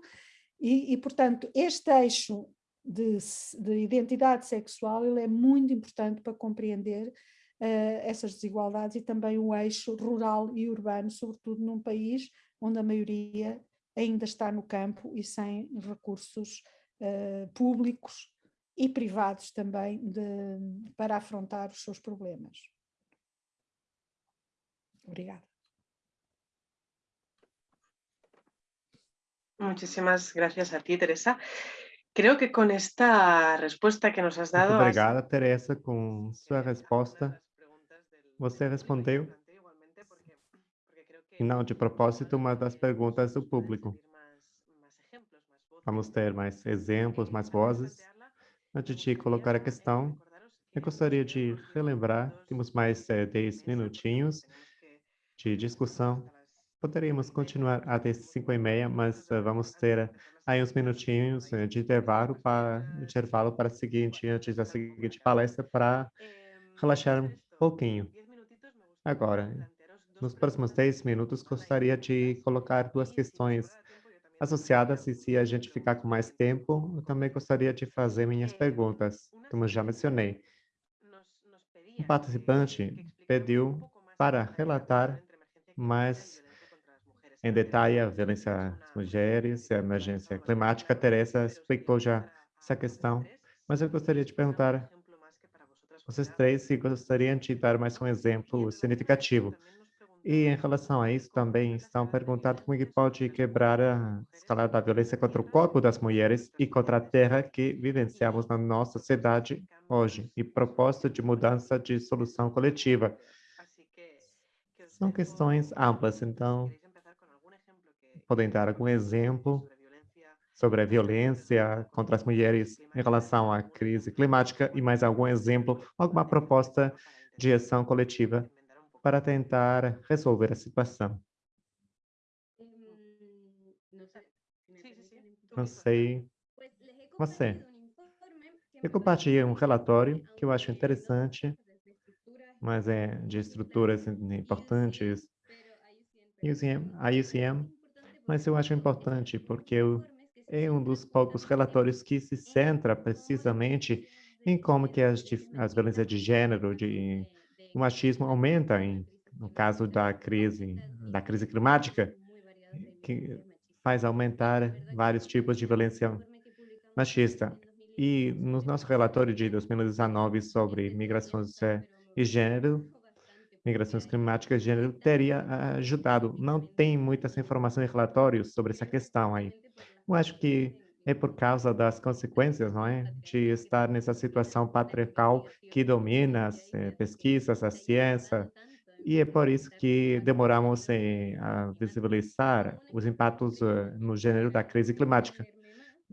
e, e portanto este eixo de, de, identidade sexual ele é muito importante para compreender uh, essas desigualdades e também o eixo rural e urbano, sobretudo num país onde a maioria ainda está no campo e sem recursos uh, públicos e privados também de, para afrontar os seus problemas. Obrigada. Muchísimas gracias a ti, Teresa. Creo que con esta respuesta que nos has dado... Muito obrigada, Teresa, com sua resposta. Você respondeu, não de propósito, uma das perguntas do público. Vamos ter mais exemplos, mais vozes. Antes de colocar a questão, eu gostaria de relembrar, temos mais é, 10 minutinhos de discussão. Poderíamos continuar até 5 e meia, mas uh, vamos ter aí uns minutinhos uh, de intervalo para, intervalo para a seguinte, antes da seguinte palestra, para relaxar um pouquinho. Agora, nos próximos 10 minutos, gostaria de colocar duas questões associadas e se a gente ficar com mais tempo, eu também gostaria de fazer minhas perguntas, como já mencionei. Um participante pediu para relatar mais em detalhe a violência às mulheres, a emergência climática. Teresa explicou já essa questão, mas eu gostaria de perguntar vocês três se gostariam de dar mais um exemplo significativo e em relação a isso, também estão perguntando como é que pode quebrar a escala da violência contra o corpo das mulheres e contra a terra que vivenciamos na nossa sociedade hoje, e proposta de mudança de solução coletiva. São questões amplas, então, podem dar algum exemplo sobre a violência contra as mulheres em relação à crise climática e mais algum exemplo, alguma proposta de ação coletiva para tentar resolver a situação. Não sei. Você. Eu compartilhei um relatório que eu acho interessante, mas é de estruturas importantes, a UCM, mas eu acho importante porque eu, é um dos poucos relatórios que se centra precisamente em como que as, as violências de gênero, de o machismo aumenta em, no caso da crise, da crise climática, que faz aumentar vários tipos de violência machista. E no nosso relatório de 2019 sobre migrações e gênero, migrações climáticas e gênero, teria ajudado. Não tem muitas informações e relatórios sobre essa questão aí. Eu acho que é por causa das consequências, não é, de estar nessa situação patriarcal que domina as eh, pesquisas, a ciência, e é por isso que demoramos eh, a visibilizar os impactos eh, no gênero da crise climática.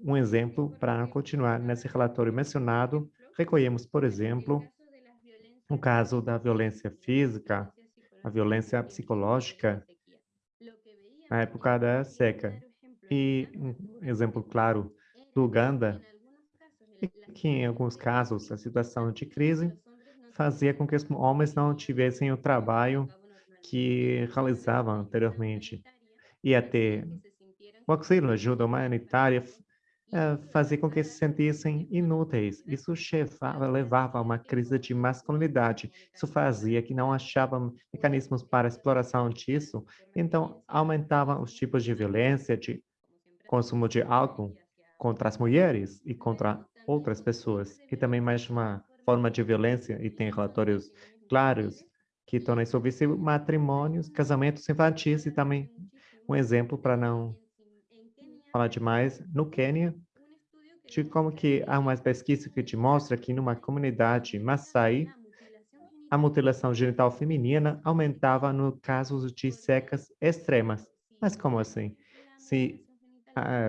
Um exemplo, para continuar nesse relatório mencionado, recolhemos, por exemplo, o caso da violência física, a violência psicológica, na época da seca. E um exemplo claro do Uganda que, em alguns casos, a situação de crise fazia com que os homens não tivessem o trabalho que realizavam anteriormente. E até o auxílio, ajuda humanitária, eh, fazia com que se sentissem inúteis. Isso chevava, levava a uma crise de masculinidade. Isso fazia que não achavam mecanismos para exploração disso. Então, aumentavam os tipos de violência, de consumo de álcool contra as mulheres e contra outras pessoas. E também mais uma forma de violência, e tem relatórios claros que tornam isso visível, matrimônios, casamentos infantis e também um exemplo para não falar demais, no Quênia, de como que há uma pesquisa que te mostra que numa comunidade Maasai, a mutilação genital feminina aumentava no casos de secas extremas. Mas como assim? Se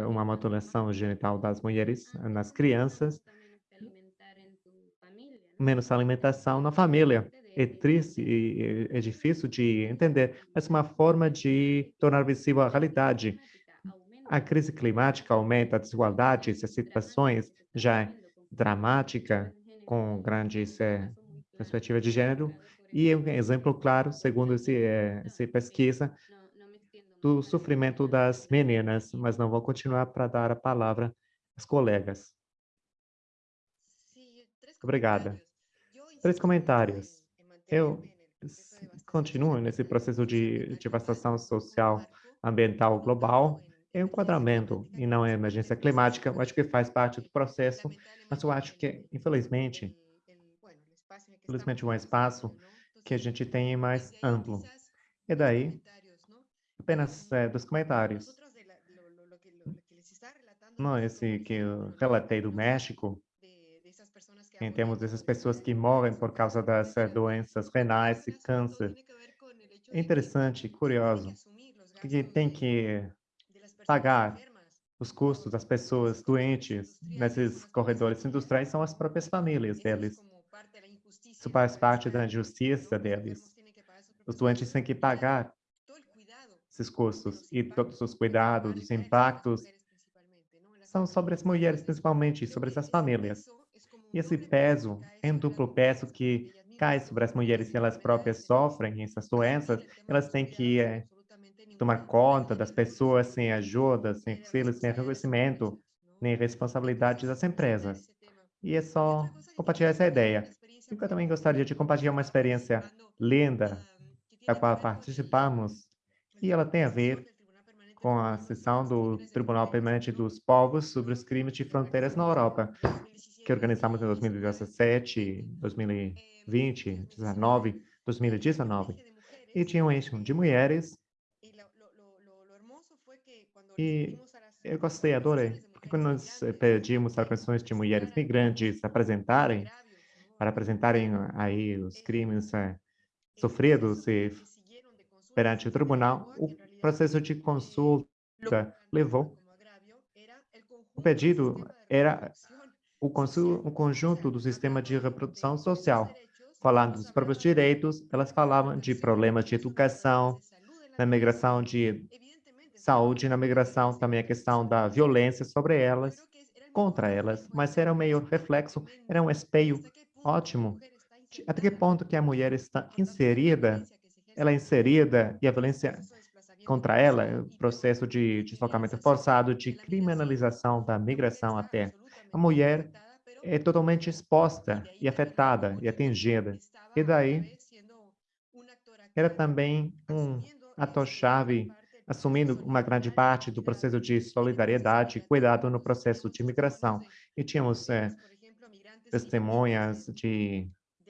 uma mutilação genital das mulheres nas crianças menos alimentação na família. É triste e é difícil de entender, mas uma forma de tornar visível a realidade. A crise climática aumenta a desigualdade, essas situações já é dramática, com grandes é, perspectivas de gênero, e um exemplo claro, segundo esse, é, essa pesquisa, do sofrimento das meninas, mas não vou continuar para dar a palavra às colegas. Obrigada. Três comentários. Eu continuo nesse processo de devastação social ambiental global, enquadramento e não é emergência climática. Eu acho que faz parte do processo, mas eu acho que, infelizmente, infelizmente um espaço que a gente tem mais amplo. E daí, apenas é, dos comentários. Não, esse que eu relatei do México, em termos dessas pessoas que morrem por causa das eh, doenças renais e câncer. É interessante, curioso, que tem que pagar os custos das pessoas doentes nesses corredores industriais são as próprias famílias deles. Isso faz parte da injustiça deles. Os doentes têm que pagar esses custos e todos os cuidados, os impactos são sobre as mulheres, principalmente, sobre essas famílias. E esse peso, em duplo peso que cai sobre as mulheres que elas próprias sofrem essas doenças, elas têm que é, tomar conta das pessoas sem ajuda, sem auxílio, sem reconhecimento, nem responsabilidade das empresas. E é só compartilhar essa ideia. Eu também gostaria de compartilhar uma experiência linda da qual participamos, e ela tem a ver com a sessão do Tribunal Permanente dos Povos sobre os crimes de fronteiras na Europa que organizamos em 2017, 2020, 2019, 2019. E tinha um eixo de mulheres. E eu gostei, adorei. Porque quando nós eh, pedimos organizações de mulheres migrantes apresentarem, para apresentarem aí os crimes é, sofridos e, perante o tribunal, o processo de consulta levou. O pedido era o, o conjunto do sistema de reprodução social. Falando dos próprios direitos, elas falavam de problemas de educação, na migração de saúde, na migração também a questão da violência sobre elas, contra elas, mas era um meio reflexo, era um espelho ótimo. Até que ponto que a mulher está inserida, ela é inserida e a violência contra ela, o processo de deslocamento forçado, de criminalização da migração até a mulher é totalmente exposta e afetada e atingida. E daí, era também um ator-chave, assumindo uma grande parte do processo de solidariedade e cuidado no processo de imigração. E tínhamos é, testemunhas de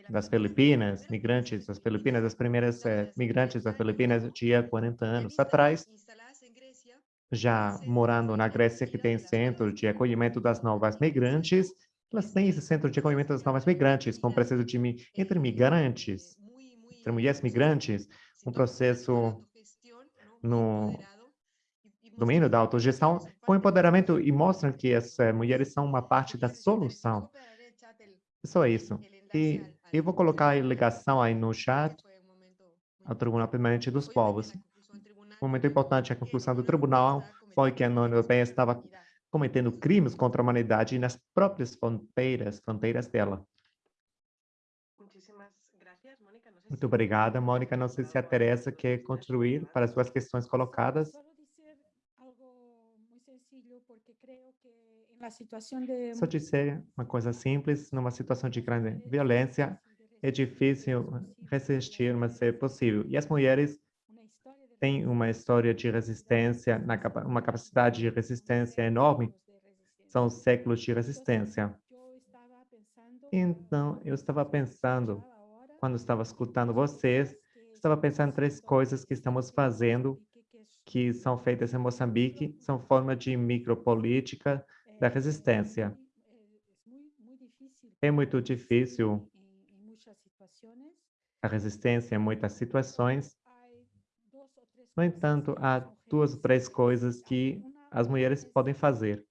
das Filipinas, migrantes das Filipinas, as primeiras é, migrantes das Filipinas tinha 40 anos atrás, já morando na Grécia, que tem centro de acolhimento das novas migrantes, elas têm esse centro de acolhimento das novas migrantes, com processo de entre migrantes, entre mulheres migrantes, um processo no domínio da autogestão, com empoderamento e mostram que as mulheres são uma parte da solução. Só isso. E eu vou colocar a ligação aí no chat ao Tribunal Permanente dos Povos. Um momento importante, a conclusão do tribunal foi que a União Europeia estava cometendo crimes contra a humanidade nas próprias fronteiras, fronteiras dela. Muito obrigada, Mônica. Não sei se a Teresa quer contribuir para as suas questões colocadas. Só dizer uma coisa simples, numa situação de grande violência, é difícil resistir, mas é possível. E as mulheres tem uma história de resistência, uma capacidade de resistência enorme, são séculos de resistência. Então, eu estava pensando, quando estava escutando vocês, estava pensando em três coisas que estamos fazendo, que são feitas em Moçambique, são forma de micropolítica da resistência. É muito difícil a resistência em muitas situações, no entanto, há duas ou três coisas que as mulheres podem fazer.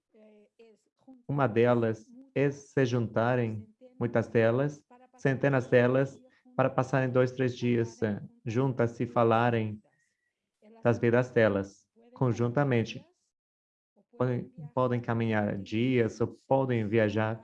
Uma delas é se juntarem, muitas delas, centenas delas, para passarem dois, três dias eh, juntas e falarem das vidas delas, conjuntamente. Podem, podem caminhar dias ou podem viajar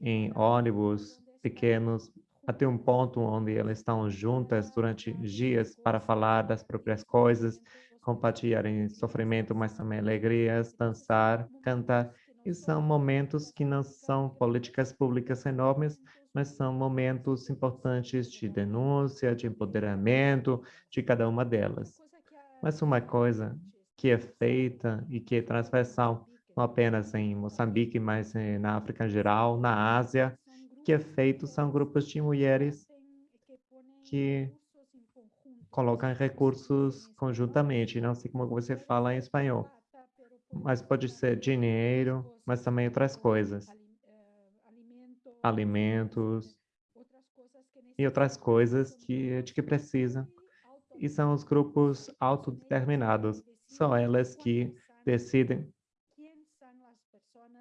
em ônibus pequenos até um ponto onde elas estão juntas durante dias para falar das próprias coisas, compartilharem sofrimento, mas também alegrias, dançar, cantar. E são momentos que não são políticas públicas enormes, mas são momentos importantes de denúncia, de empoderamento de cada uma delas. Mas uma coisa que é feita e que é transversal, não apenas em Moçambique, mas na África em geral, na Ásia, que é feito são grupos de mulheres que colocam recursos conjuntamente, não sei como você fala em espanhol, mas pode ser dinheiro, mas também outras coisas alimentos e outras coisas que, de que precisam. E são os grupos autodeterminados. São elas que decidem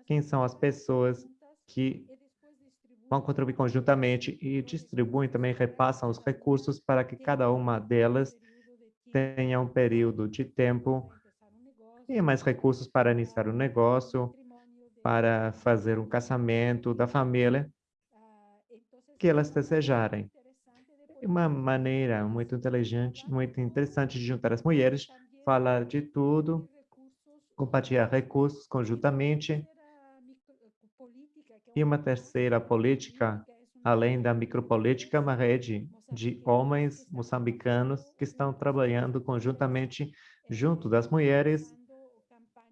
quem são as pessoas que vão contribuir conjuntamente e distribuem também, repassam os recursos para que cada uma delas tenha um período de tempo e mais recursos para iniciar um negócio, para fazer um casamento da família que elas desejarem. Uma maneira muito inteligente, muito interessante de juntar as mulheres, falar de tudo, compartilhar recursos conjuntamente. E uma terceira política, além da micropolítica, uma rede de homens moçambicanos que estão trabalhando conjuntamente junto das mulheres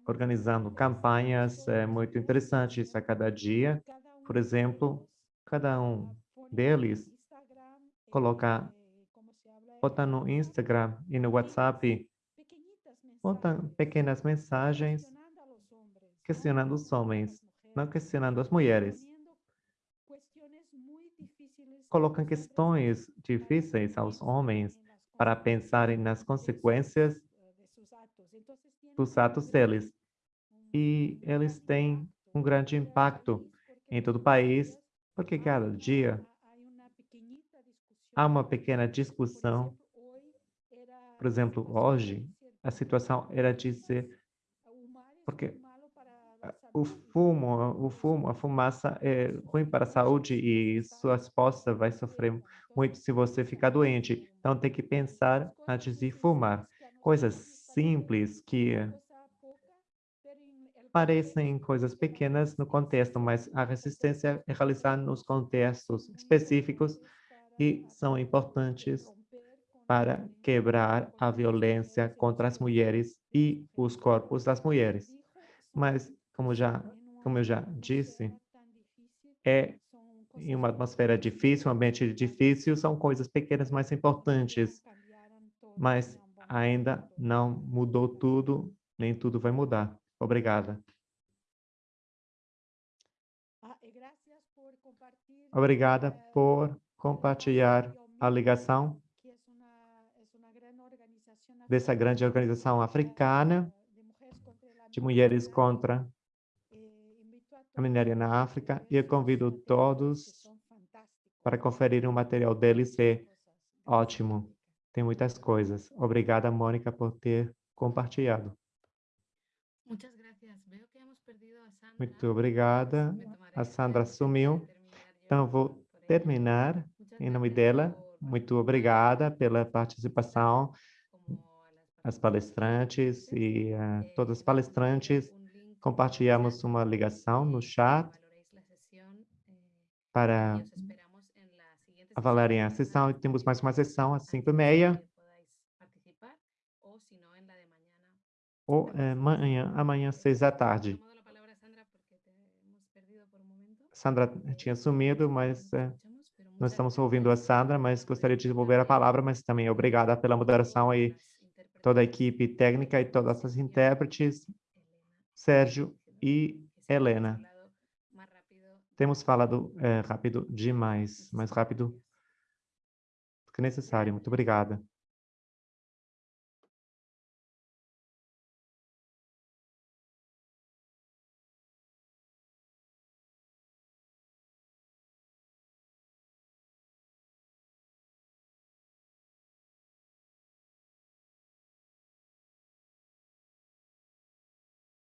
organizando campanhas é, muito interessantes a cada dia. Por exemplo, cada um deles coloca, bota no Instagram e no WhatsApp, bota pequenas mensagens questionando os homens, não questionando as mulheres. Colocam questões difíceis aos homens para pensarem nas consequências dos atos deles. E eles têm um grande impacto em todo o país, porque cada dia há uma pequena discussão. Por exemplo, hoje, a situação era de ser... Porque o fumo, o fumo, a fumaça é ruim para a saúde e sua esposa vai sofrer muito se você ficar doente. Então, tem que pensar antes de fumar. Coisas simples que parecem coisas pequenas no contexto, mas a resistência é realizada nos contextos específicos e são importantes para quebrar a violência contra as mulheres e os corpos das mulheres. Mas, como, já, como eu já disse, é em uma atmosfera difícil, um ambiente difícil, são coisas pequenas, mas importantes. Mas ainda não mudou tudo, nem tudo vai mudar. Obrigada. Ah, Obrigada por compartilhar a ligação dessa grande organização africana de mulheres contra a minéria na África e eu convido todos para conferir o material deles, é ótimo. Tem muitas coisas. Obrigada, Mônica, por ter compartilhado. Muito obrigada. A Sandra sumiu. Então, vou terminar em nome dela. Muito obrigada pela participação, as palestrantes e uh, todas as palestrantes. Compartilhamos uma ligação no chat para avaliarem a sessão e temos mais uma sessão às 5 e meia. Ou é, amanhã, amanhã às 6 da tarde. Sandra tinha sumido, mas é, nós estamos ouvindo a Sandra, mas gostaria de devolver a palavra, mas também obrigada pela moderação aí, toda a equipe técnica e todas as intérpretes, Sérgio e Helena. Temos falado é, rápido demais, mais rápido do que necessário. Muito obrigada.